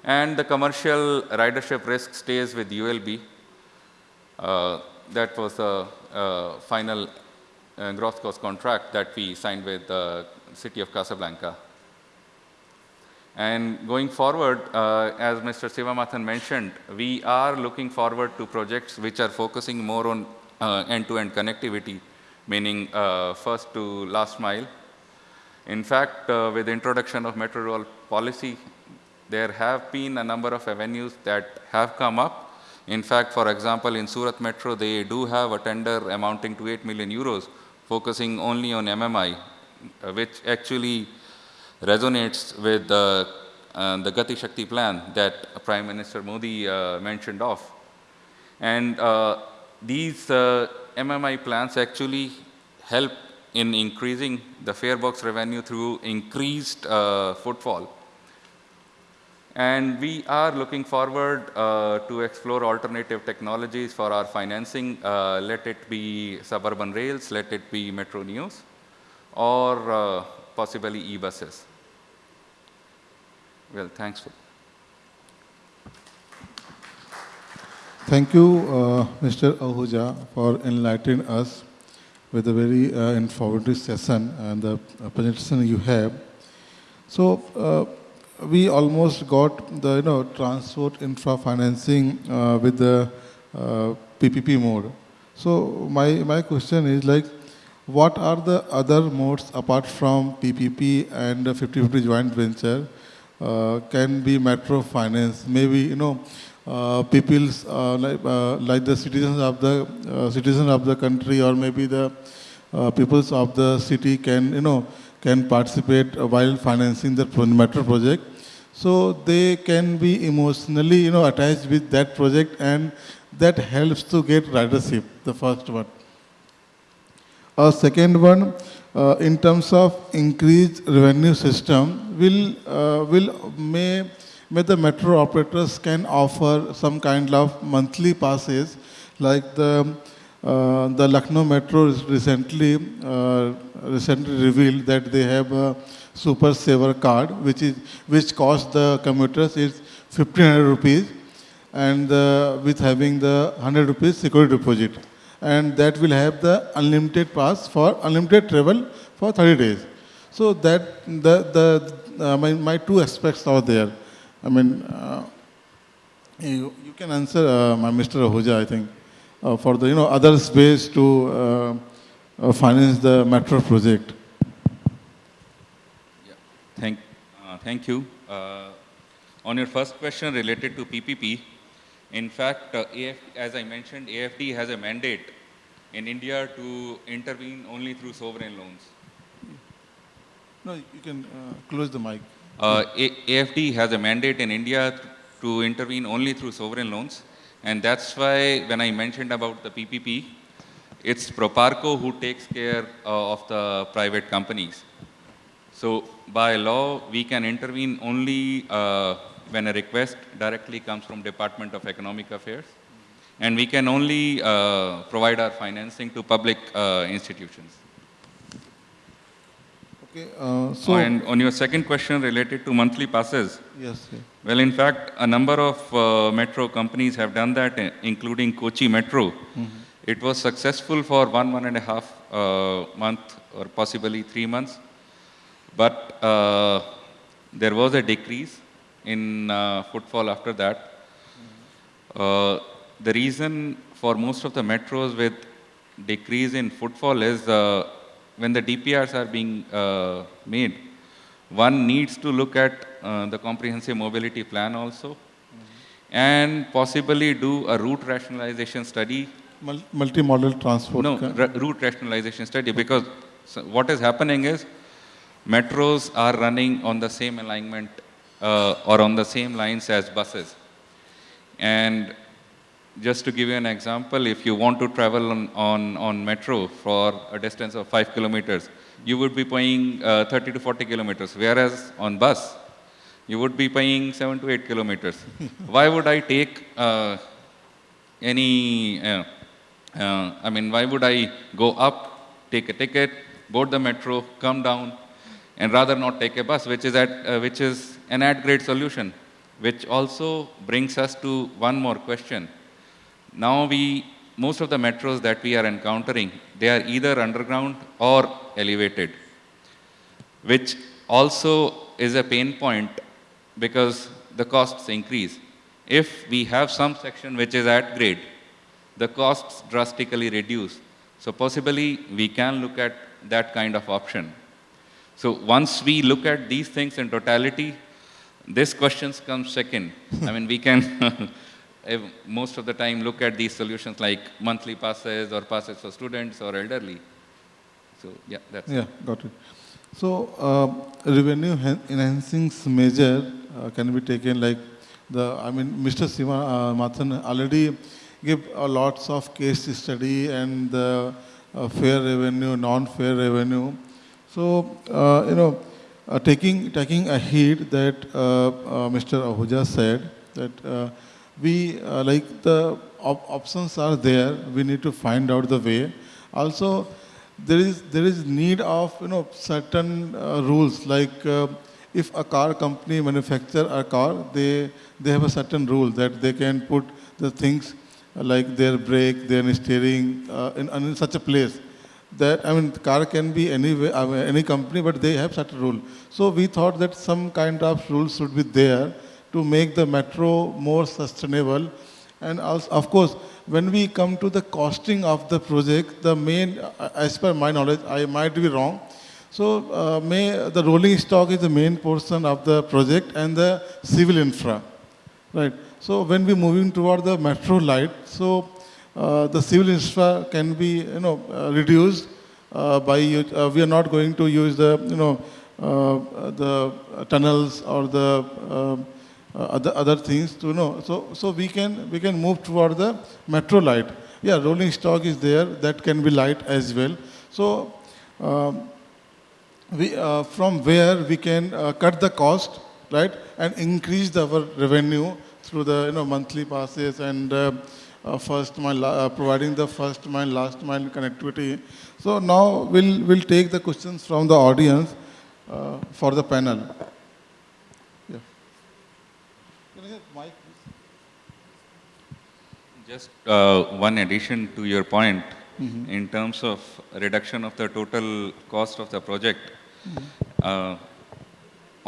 S4: And the commercial ridership risk stays with ULB. Uh, that was the uh, final uh, gross cost contract that we signed with the city of Casablanca. And going forward, uh, as Mr. Sivamathan mentioned, we are looking forward to projects which are focusing more on uh, end-to-end -end connectivity, meaning uh, first to last mile. In fact, uh, with the introduction of metro rail policy, there have been a number of avenues that have come up. In fact, for example, in Surat Metro, they do have a tender amounting to 8 million euros, focusing only on MMI, uh, which actually resonates with the, uh, the Gati Shakti plan that Prime Minister Modi uh, mentioned of. And uh, these uh, MMI plans actually help in increasing the fare box revenue through increased uh, footfall. And we are looking forward uh, to explore alternative technologies for our financing. let it be suburban rails, let it be Metro Neos, or possibly e-buses. Well, thanks. For
S2: Thank you, uh, Mr. Ahuja, for enlightening us with a very uh, informative session and the presentation you have. So, uh, we almost got the you know transport infra financing uh, with the PPP uh, mode. So, my my question is like, what are the other modes apart from PPP and 50-50 joint venture uh, can be matter of finance. Maybe, you know, uh, people's, uh, like, like the citizens of the, citizens of the country or maybe the peoples of the city can, you know, can participate while financing the metro project. So they can be emotionally, you know, attached with that project and that helps to get ridership, the first one. A second one, uh, in terms of increased revenue system, will, uh, will may, may the metro operators can offer some kind of monthly passes like the uh, the Lucknow Metro recently uh, recently revealed that they have a super saver card which is which costs the commuters is 1500 rupees and uh, with having the 100 rupees security deposit and that will have the unlimited pass for unlimited travel for 30 days. So that the, the uh, my, my two aspects are there. I mean, uh, you, you can answer uh, my Mr. Ahuja, I think, uh, for the you know other space to uh, uh, finance the metro project.
S4: Yeah. Thank, thank you. on your first question related to PPP, in fact, uh, AF, as I mentioned, AFD has a mandate in India to intervene only through sovereign loans.
S2: No, you can uh, close the mic.
S4: Uh, AFD has a mandate in India to intervene only through sovereign loans. And that's why when I mentioned about the PPP, it's Proparco who takes care uh, of the private companies. So by law, we can intervene only uh, when a request directly comes from Department of Economic Affairs. And we can only uh, provide our financing to public uh, institutions.
S2: Okay, uh, so,
S4: and on your second question related to monthly passes,
S2: yes, yeah.
S4: well, in fact, a number of uh, metro companies have done that, uh, including Kochi Metro. It was successful for one, one and a half uh, month or possibly three months. But uh, there was a decrease in uh, footfall after that. Uh, the reason for most of the metros with decrease in footfall is uh, when the DPRs are being uh, made, one needs to look at uh, the comprehensive mobility plan also and possibly do a route rationalization study.
S2: Mul- multimodal transport.
S4: No, ra- route rationalization study because so what is happening is metros are running on the same alignment uh, or on the same lines as buses. And just to give you an example, if you want to travel on, on, on metro for a distance of 5 kilometers, you would be paying uh, 30 to 40 kilometers, whereas on bus, you would be paying 7 to 8 kilometers. [laughs] Why would I take uh, any, uh, uh, I mean, why would I go up, take a ticket, board the metro, come down, and rather not take a bus, which is, at, uh, which is an at-grade solution, which also brings us to one more question. Now we, most of the metros that we are encountering, they are either underground or elevated, which also is a pain point because the costs increase. If we have some section which is at grade, the costs drastically reduce. So possibly we can look at that kind of option. So once we look at these things in totality, this questions comes second. I mean, we can [laughs] most of the time look at these solutions like monthly passes or passes for students or elderly. So yeah, that's
S2: Yeah, got it. So, uh, revenue enhancing measure uh, can be taken like the, I mean, Mr. Siva uh, Mathan already gave a lots of case study and the uh, fare revenue, non-fare revenue. So, uh, you know, uh, taking, taking a heed that uh, uh, Mr. Ahuja said that uh, we, like the op- options are there, we need to find out the way. Also, there is there is need of you know certain rules like if a car company manufacture a car they they have a certain rule that they can put the things like their brake their steering uh, in, in such a place that I mean car can be any way, I mean, any company but they have such a rule so we thought that some kind of rules should be there to make the metro more sustainable and also, of course, when we come to the costing of the project, the main, uh, as per my knowledge, I might be wrong. So, uh, may, the rolling stock is the main portion of the project and the civil infra, right? So, when we moving toward the metro light, so the civil infra can be, you know, uh, reduced uh, by, uh, we are not going to use the, you know, uh, the tunnels or the uh, uh, other other things to know. So so we can we can move toward the metro light. Yeah, rolling stock is there that can be light as well. So um, we uh, from where we can uh, cut the cost, right, and increase the, our revenue through the you know monthly passes and uh, uh, first mile uh, providing the first mile last mile connectivity. So now we'll we'll take the questions from the audience uh, for the panel. Yeah. Can I have mic.
S4: Just uh, one addition to your point in terms of reduction of the total cost of the project. Uh,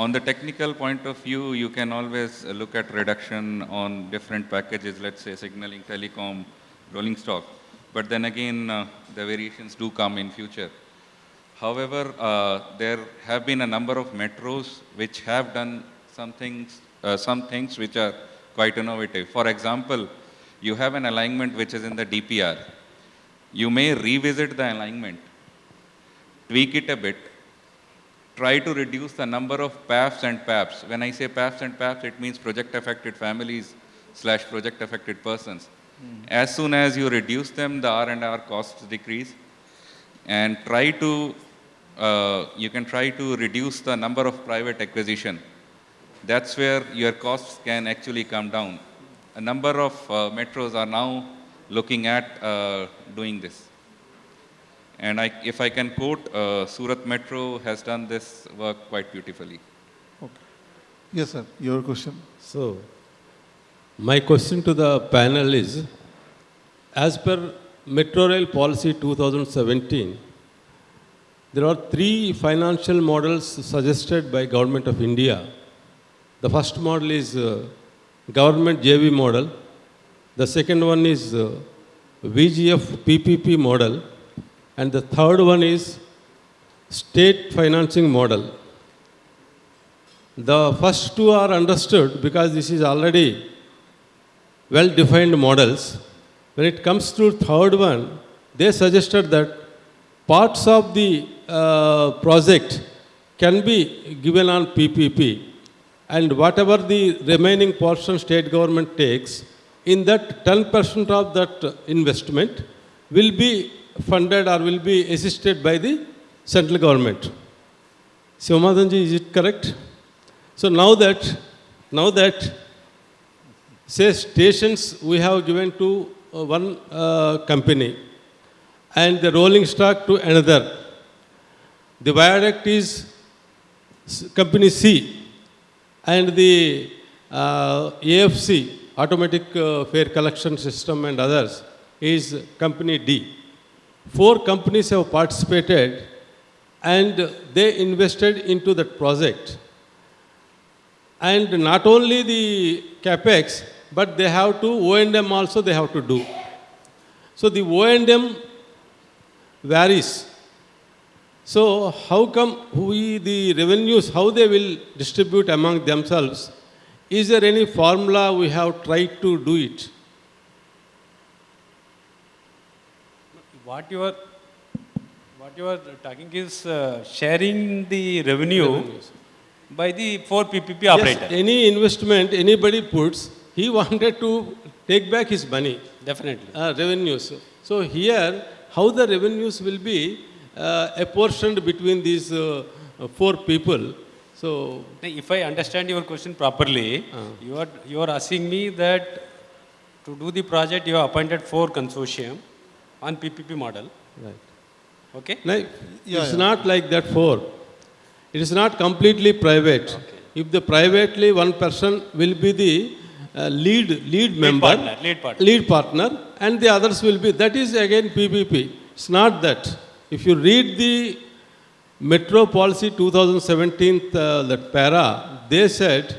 S4: on the technical point of view, you can always look at reduction on different packages, let's say signaling, telecom, rolling stock. But then again, uh, the variations do come in future. However, uh, there have been a number of metros which have done some things, uh, some things which are quite innovative. For example, you have an alignment which is in the DPR. You may revisit the alignment, tweak it a bit, try to reduce the number of PAFs and PAPs. When I say PAFs and PAPs, it means project affected families slash project affected persons. As soon as you reduce them, the R&R costs decrease and try to, uh, you can try to reduce the number of private acquisition. That's where your costs can actually come down. A number of uh, metros are now looking at uh, doing this. And I, if I can quote, uh, Surat Metro has done this work quite beautifully. Okay.
S2: Yes, sir. Your question.
S5: So, my question to the panel is, as per Metro Rail Policy 2017, there are three financial models suggested by Government of India. The first model is uh, government JV model. The second one is uh, VGF PPP model. And the third one is state financing model. The first two are understood because this is already well-defined models. When it comes to third one, they suggested that parts of the uh, project can be given on PPP and whatever the remaining portion state government takes, in that 10% of that investment will be funded or will be assisted by the central government. Sivamadhanji, is it correct? So now that, now that, say stations we have given to uh, one uh, company and the rolling stock to another. The viaduct is company C and the uh, AFC, automatic uh, fare collection system and others, is company D. Four companies have participated and they invested into that project. And not only the capex, but they have to O&M also they have to do. So the O&M varies. So how come we, the revenues, how they will distribute among themselves? Is there any formula we have tried to do it?
S3: What you are, what you are talking is uh, sharing the revenue
S5: Revenues.
S3: by the four PPP
S5: Yes,
S3: operator.
S5: any investment anybody puts, he wanted to take back his money.
S3: Definitely.
S5: uh, revenues. So here, how the revenues will be uh, apportioned between these uh, uh, four people. So,
S3: If I understand your question properly, you are, you are asking me that to do the project, you have appointed four consortium on PPP model,
S5: right.
S3: okay?
S5: Now,
S2: Yeah,
S5: it's
S2: yeah.
S5: not like that for. It is not completely private. If the privately one person will be the uh, lead lead member,
S3: partner, lead partner.
S5: lead partner, and the others will be. That is again PPP. It's not that. If you read the Metro Policy 2017, uh, that para, they said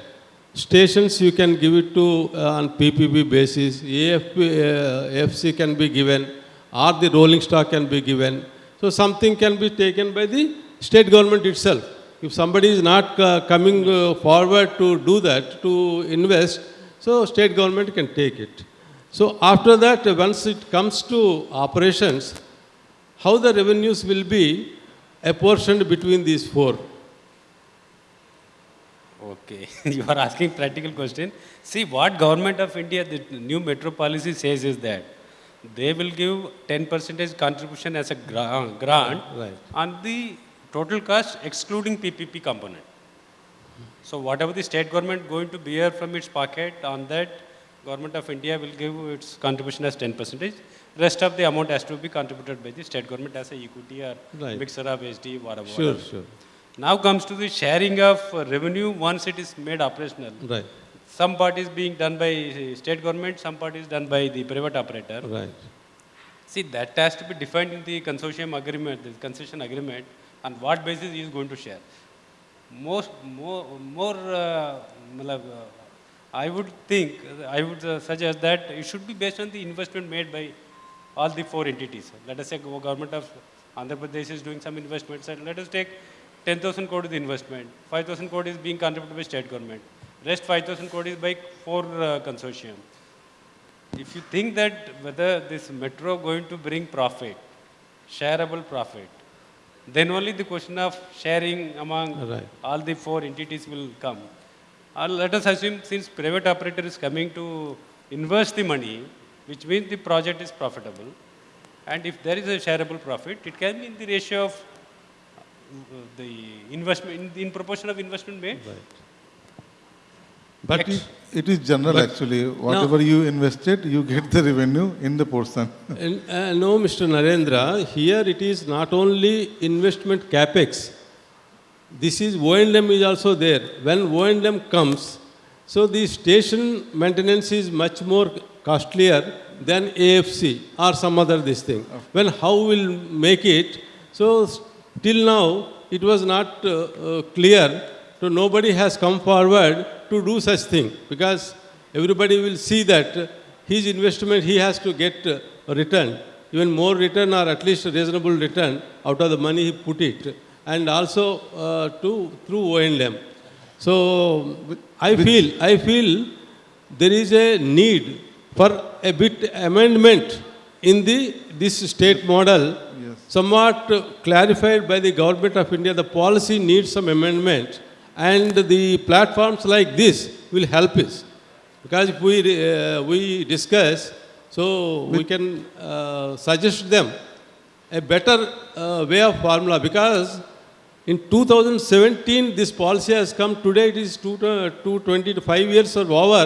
S5: stations you can give it to uh, on PPP basis, AFP, uh, AFC can be given, or the rolling stock can be given. So something can be taken by the state government itself. If somebody is not uh, coming uh, forward to do that, to invest, so state government can take it. So after that, uh, once it comes to operations, how the revenues will be apportioned between these four?
S3: Okay, [laughs] you are asking practical question. See, what government of India, the new metro policy says is that they will give 10 percentage contribution as a gra- grant
S5: Right.
S3: on the total cost excluding PPP component. So whatever the state government going to bear from its pocket on that, government of India will give its contribution as 10 percentage. Rest of the amount has to be contributed by the state government as a equity or
S5: Right.
S3: mixture of SD, whatever.
S5: Sure,
S3: whatever.
S5: sure.
S3: Now comes to the sharing of uh, revenue once it is made operational.
S5: Right,
S3: Some part is being done by uh, state government, some part is done by the private operator.
S5: right.
S3: See, that has to be defined in the consortium agreement, the concession agreement, on what basis he is going to share. Most, more, more uh, uh, I would think, I would uh, suggest that it should be based on the investment made by all the four entities. Let us say go- government of Andhra Pradesh is doing some investments, and let us take 10,000 crore is the investment, 5,000 crore is being contributed by state government, rest 5,000 crore is by four uh, consortium. If you think that whether this metro going to bring profit, shareable profit, then only the question of sharing among
S5: Right.
S3: all the four entities will come. Or let us assume since private operator is coming to invest the money, which means the project is profitable, and if there is a shareable profit, it can be in the ratio of uh, the investment, in, in proportion of investment made.
S5: But
S3: Ex-
S2: It is general actually. Whatever you invested, you get the revenue in the portion. [laughs]
S5: And, uh, no, Mr. Narendra, here it is not only investment capex. This is O&M is also there. When O&M comes, so the station maintenance is much more costlier than AFC or some other this thing. When how will make it? So till now it was not uh, uh, clear. So nobody has come forward to do such thing because everybody will see that his investment he has to get uh, a return, even more return or at least a reasonable return out of the money he put it, and also uh, to through O&M. So I feel I feel there is a need for a bit amendment in the this state model, somewhat clarified by the government of India. The policy needs some amendment, and the platforms like this will help us. Because if we, uh, we discuss, so we can uh, suggest them a better uh, way of formula. Because in 2017, this policy has come. Today it is two, uh, 220 to 5 years or over,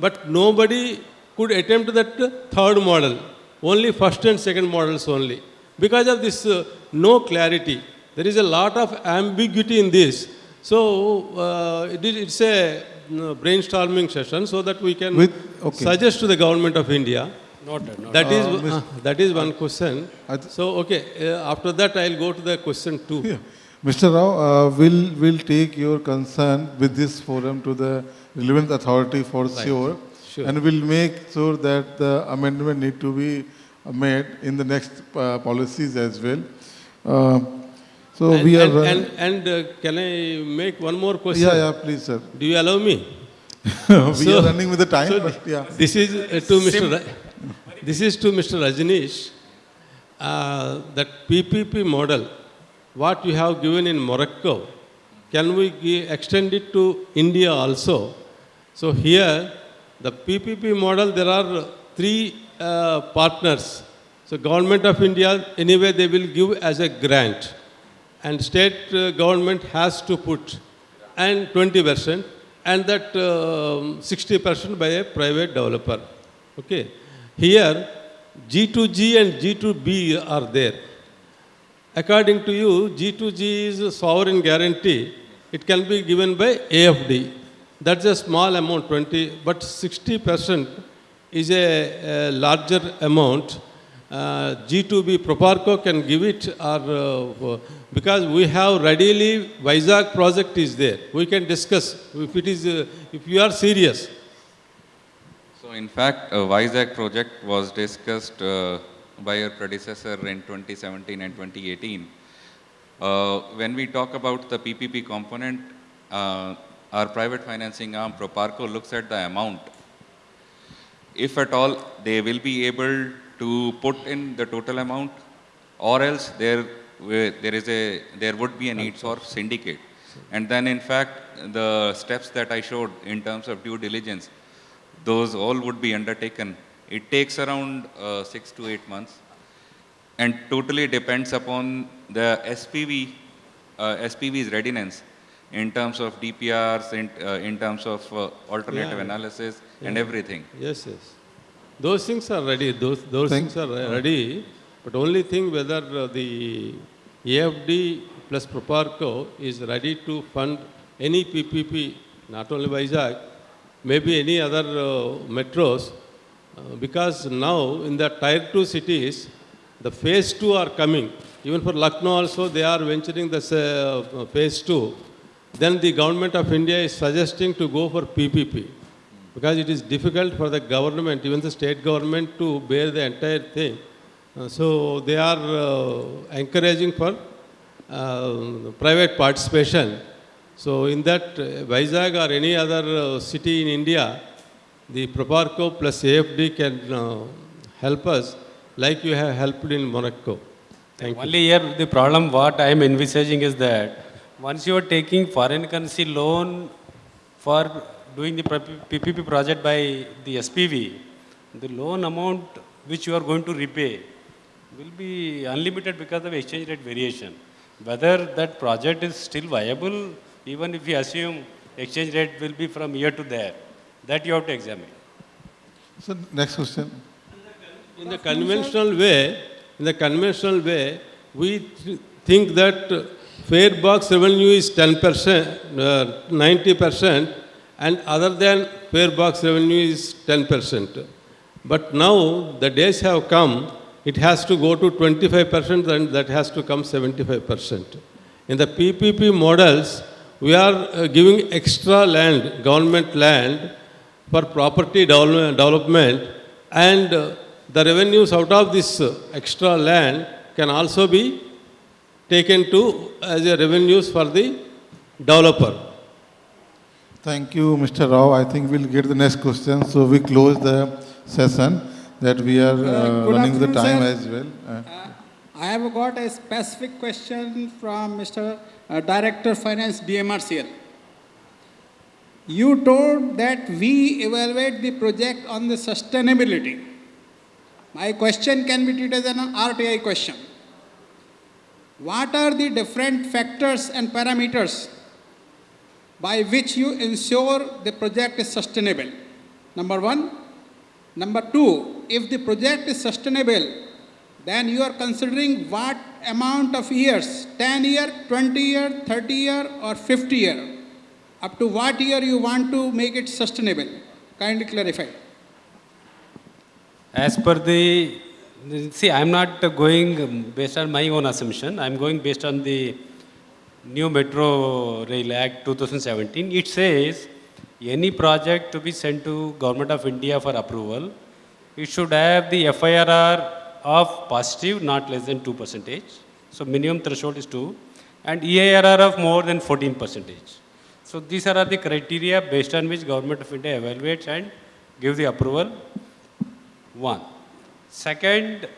S5: but nobody could attempt that third model. Only first and second models only. Because of this uh, no clarity, there is a lot of ambiguity in this. So uh, it is, it's a uh, brainstorming session so that we can
S2: With- okay.
S5: suggest to the government of India.
S3: Noted, noted.
S5: That is,
S2: Uh, Miss-
S5: uh, that is one question.
S2: Th-
S5: So, okay, uh, after that I'll go to the question two.
S2: Yeah. Mr. Rao, uh, will will take your concern with this forum to the relevant authority for sure,
S5: Sure.
S2: and will make sure that the amendment need to be uh, made in the next uh, policies as well. Uh, so
S5: And,
S2: we are.
S5: and,
S2: uh,
S5: and, and uh, can I make one more question?
S2: yeah, yeah, please, sir.
S5: Do you allow me? [laughs]
S2: we
S5: So-
S2: are running with the time,
S5: so
S2: but yeah.
S5: This is uh, to Mr. Ra- this is to Mr. Rajneesh. Uh, that PPP model, what you have given in Morocco, can we extend it to India also? So here, the PPP model, there are three uh, partners. So government of India, anyway, they will give as a grant, and state uh, government has to put, and 20 percent, and that um, 60 percent by a private developer. Okay. Here, G2G and G2B are there. According to you, G2G is a sovereign guarantee. It can be given by AFD. That's a small amount, 20, but 60% is a, a larger amount. Uh, G2B Proparco can give it or uh, because we have readily Vizag project is there. We can discuss if it is, uh, if you are serious.
S4: So in fact, a Vizag project was discussed uh, by your predecessor in 2017 and 2018. Uh, when we talk about the PPP component, uh, our private financing arm, Proparco, looks at the amount. If at all, they will be able to put in the total amount, or else there, there is a, there would be a need for syndicate. And then in fact, the steps that I showed in terms of due diligence, those all would be undertaken. It takes around uh, six to eight months and totally depends upon the SPV, uh, SPV's readiness in terms of DPRs, in, uh, in terms of uh, alternative
S5: Yeah.
S4: analysis and everything.
S5: Yes, yes. Those things are ready, those, those things are ready, but only thing whether the AFD plus Proparco is ready to fund any PPP, not only Vizag, maybe any other uh, metros, uh, because now in the tier two cities, the phase two are coming. Even for Lucknow also, they are venturing the uh, phase two. Then the government of India is suggesting to go for PPP because it is difficult for the government, even the state government, to bear the entire thing. Uh, so they are uh, encouraging for uh, private participation. So in that, uh, Vizag or any other uh, city in India, the Proparco plus AFD can uh, help us like you have helped in Morocco. Thank you.
S3: Only here, the problem what I am envisaging is that once you are taking foreign currency loan for doing the PPP project by the SPV, the loan amount which you are going to repay will be unlimited because of exchange rate variation. Whether that project is still viable, even if you assume exchange rate will be from here to there, that you have to examine.
S2: So next question.
S5: In the conventional way, in the conventional way, we th- think that uh, fare box revenue is 10%, uh, 90%, and other than fare box revenue is 10%. But now the days have come, it has to go to 25% and that has to come 75%. In the PPP models, we are uh, giving extra land, government land, for property development and uh, the revenues out of this uh, extra land can also be taken to as a revenues for the developer.
S2: Thank you, Mr. Rao. I think we'll get the next question. So we close the session that we are uh, running the time
S6: sir.
S2: as well. Uh,
S6: I have got a specific question from Mr. uh, Director Finance DMRCL. You told that we evaluate the project on the sustainability. My question can be treated as an RTI question. What are the different factors and parameters by which you ensure the project is sustainable? Number one. Number two, if the project is sustainable, then you are considering what amount of years 10 year, 20 year, 30 year, or 50 year. Up to what year you want to make it sustainable? Kindly clarify.
S3: As per the, see, I'm not going based on my own assumption. I'm going based on the new Metro Rail Act 2017. It says any project to be sent to Government of India for approval, it should have the FIRR of positive, not less than 2 percentage. So minimum threshold is 2, and EIRR of more than 14 percentage. So these are the criteria based on which Government of India evaluates and give the approval. One. Second,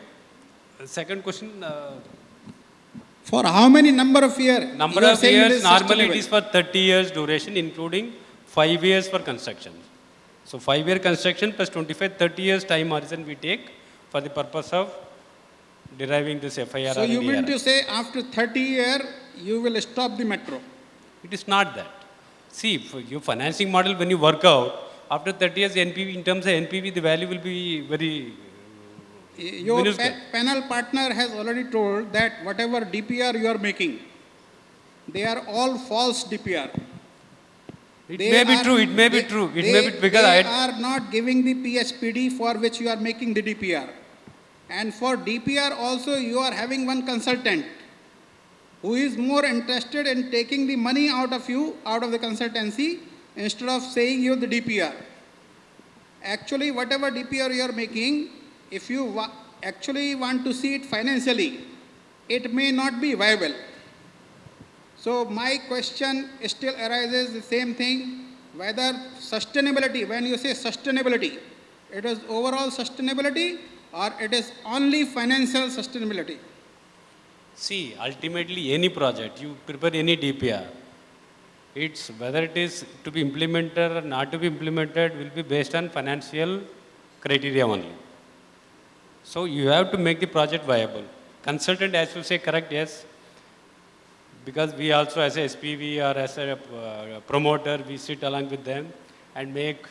S3: second question, uh,
S6: For how many number of years?
S3: number of years, normally it is for 30 years duration, including 5 years for construction. So 5 year construction plus 25, 30 years time horizon we take for the purpose of deriving this FIR
S6: So you mean to say after 30 year, you will stop the metro?
S3: It is not that. See, for your financing model, when you work out, after 30 years NPV, in terms of NPV, the value will be very,
S6: Your pa- panel partner has already told that whatever DPR you are making, they are all false DPR.
S3: it
S6: They
S3: may be true, it may be true, it
S6: they-
S3: may be, because
S6: They
S3: I,
S6: are not giving the PHPD for which you are making the DPR. And for DPR also, you are having one consultant who is more interested in taking the money out of you, out of the consultancy, instead of saying you the DPR. Actually, whatever DPR you are making, if you wa- actually want to see it financially, it may not be viable. So my question still arises the same thing, whether sustainability, when you say sustainability, it is overall sustainability or it is only financial sustainability?
S3: see, ultimately, any project, you prepare any DPR, it's whether it is to be implemented or not to be implemented will be based on financial criteria only. So you have to make the project viable. Consultant, as you say, correct, yes. Because we also, as a SPV or as a uh, promoter, we sit along with them and make,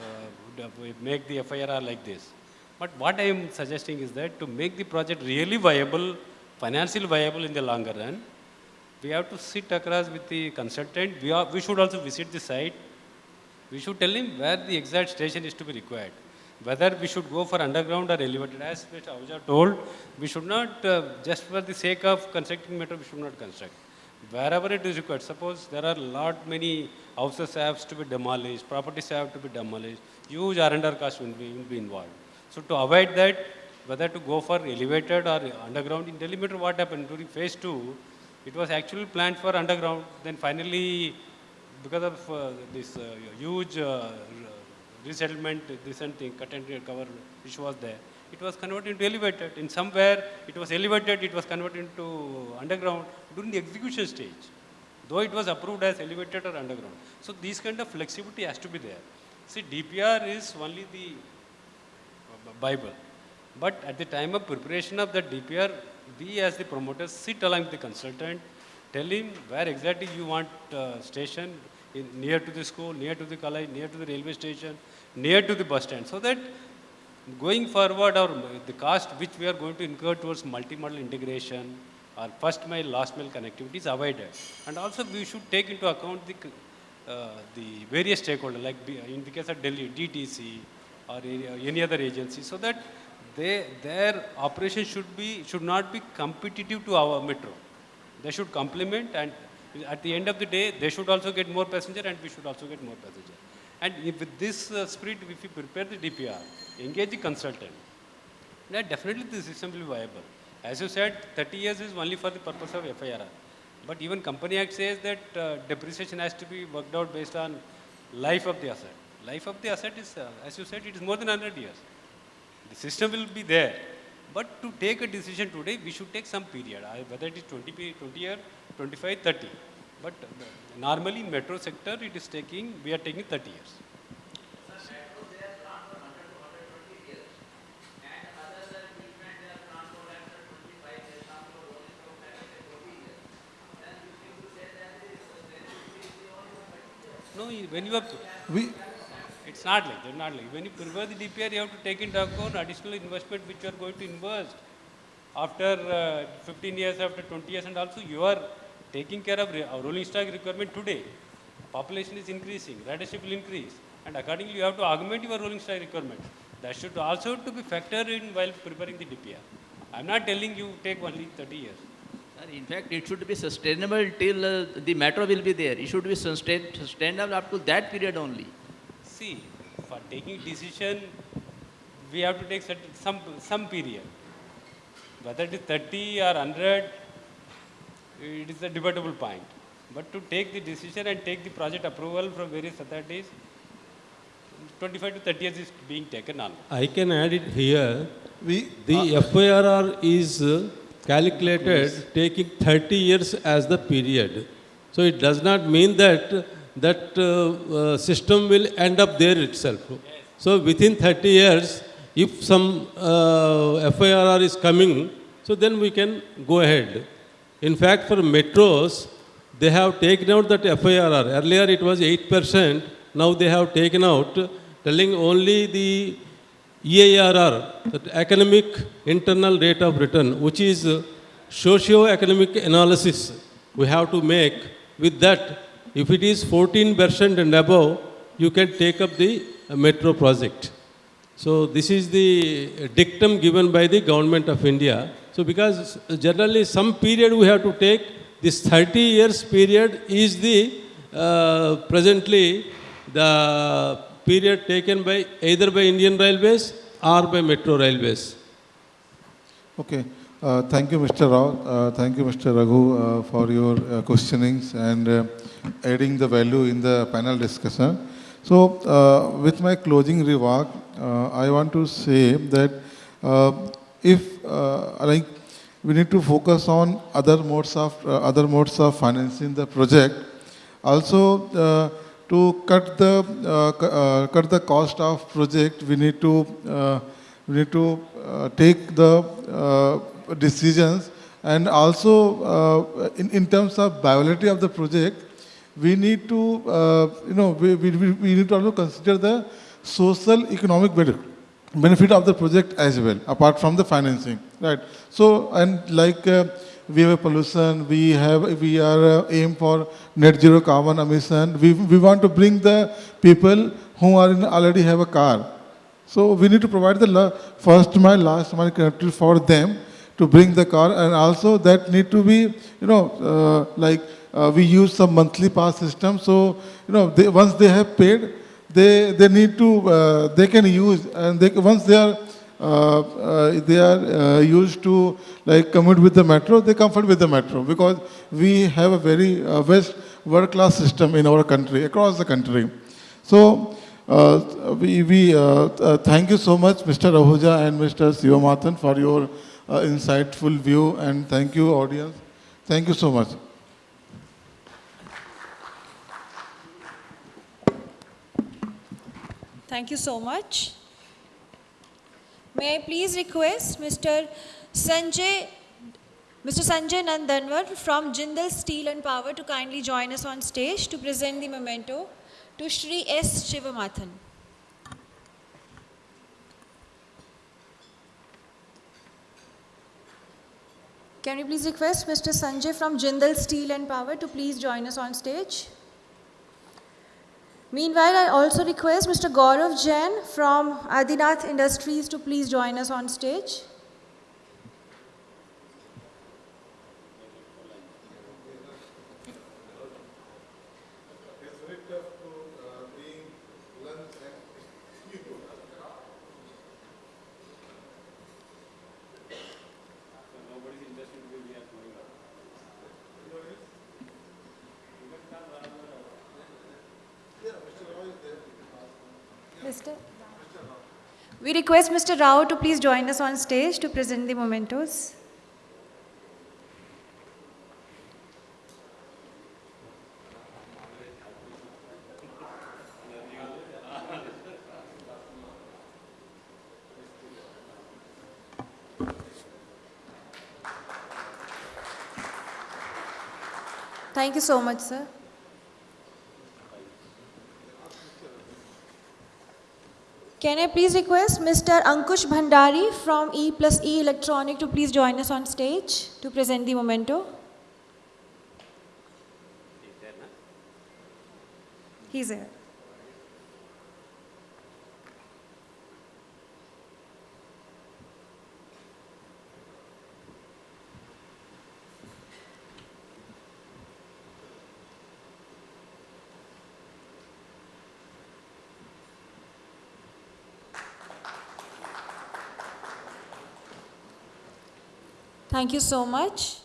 S3: uh, make the FIRR like this. But what I am suggesting is that to make the project really viable, financially viable in the longer run, we have to sit across with the consultant. We, are, we should also visit the site. We should tell him where the exact station is to be required. Whether we should go for underground or elevated. As Mr. Ahuja told, we should not, uh, just for the sake of constructing metro, we should not construct. Wherever it is required, suppose there are a lot many houses have to be demolished, properties have to be demolished, huge R&R cost will be, will be involved. So to avoid that, whether to go for elevated or underground, in Delhi metro what happened during phase two, it was actually planned for underground, then finally, because of uh, this uh, huge uh, resettlement, this and thing, cut and cover issue was there, it was converted into elevated. In somewhere, it was elevated, it was converted into underground during the execution stage, though it was approved as elevated or underground. So these kind of flexibility has to be there. See, DPR is only the Bible. But at the time of preparation of the DPR, we as the promoters sit along with the consultant, tell him where exactly you want uh, station, in, near to the school, near to the college, near to the railway station, near to the bus stand, so that going forward or the cost which we are going to incur towards multimodal integration or first mile, last mile connectivity is avoided. And also we should take into account the, uh, the various stakeholders, like in the case of Delhi, DTC or any- any other agency, so that they, their operation should be, should not be competitive to our metro. They should complement and at the end of the day, they should also get more passenger and we should also get more passenger. And if with this uh, spirit, if you prepare the DPR, engage the consultant, then definitely the system will be viable. As you said, 30 years is only for the purpose of FIRR. But even Company Act says that uh, depreciation has to be worked out based on life of the asset. Life of the asset is, uh, as you said, it is more than 100 years. The system will be there. But to take a decision today, we should take some period, whether it is 20, pe- 20 year, 25, 30. But normally in metro sector, it is taking, we are taking 30 years. No, when you have,
S2: We,
S3: it's not like that, not like. When you prepare the DPR, you have to take into account additional investment which you are going to invest after uh, 15 years, after 20 years, and also you are taking care of our rolling stock requirement today. Population is increasing, ridership will increase, and accordingly you have to augment your rolling stock requirement. That should also to be factored in while preparing the DPR. I'm not telling you take only 30 years.
S7: Sir, in fact, it should be sustainable till uh, the metro will be there. It should be sustain, sustainable up to that period only.
S3: See, for taking decision, we have to take some, some period. Whether it is 30 or 100, it is a debatable point. But to take the decision and take the project approval from various authorities, 25 to 30 years is being taken on.
S5: I can add it here.
S2: we,
S5: The FIRR is uh, calculated taking 30 years as the period. So it does not mean that that uh, uh, system will end up there itself. So within 30 years, if some uh, FIRR is coming, so then we can go ahead. In fact, for metros, they have taken out that FIRR. Earlier it was 8%, now they have taken out, telling only the EIRR, that economic internal rate of return, which is socio-economic analysis we have to make. With that, if it is 14% and above, you can take up the metro project. So this is the dictum given by the government of India. So because generally some period we have to take, this 30 years period is the uh, presently the period taken by either by Indian Railways or by Metro Railways.
S2: Okay. Uh, Thank you, Mr. Rao. Uh, Thank you, Mr. Raghu, uh, for your uh, questionings and uh, adding the value in the panel discussion. So, with my closing remark, I want to say that if, uh, like, we need to focus on other modes of, uh, other modes of financing the project. Also, uh, to cut the, uh, uh, cut the cost of project, we need to, uh, we need to take the decisions and also in, in terms of viability of the project, we need to, you know, we, we, we we need to also consider the social economic benefit benefit of the project as well, apart from the financing, right? So, and like uh, we have a pollution, we have, we are uh, aim for net zero carbon emission. We, we want to bring the people who are in, already have a car. So we need to provide the first mile, last mile connectivity for them to bring the car, and also that need to be, you know, uh, like uh, we use some monthly pass system. So you know, they, once they have paid, they they need to uh, they can use, and they once they are uh, uh, they are uh, used to like commute with the metro, they comfort with the metro because we have a very uh, best world class system in our country across the country. So uh, we, we uh, uh, thank you so much, Mr. Ahuja and Mr. Sivamathan, for your uh, insightful view, and thank you, audience. Thank you so much.
S1: Thank you so much. May I please request Mr. Sanjay, Mr. Sanjay Nandanwar from Jindal Steel and Power to kindly join us on stage to present the memento to Shri S. Shivamathan. Can we please request Mr. Sanjay from Jindal Steel and Power to please join us on stage? Meanwhile, I also request Mr. Gaurav Jain from Adinath Industries to please join us on stage. Mr. We request Mr. Rao to please join us on stage to present the mementos. Thank you so much, sir. Can I please request Mr. Ankush Bhandari from E plus E Electronic to please join us on stage to present the memento? He's here. Thank you so much.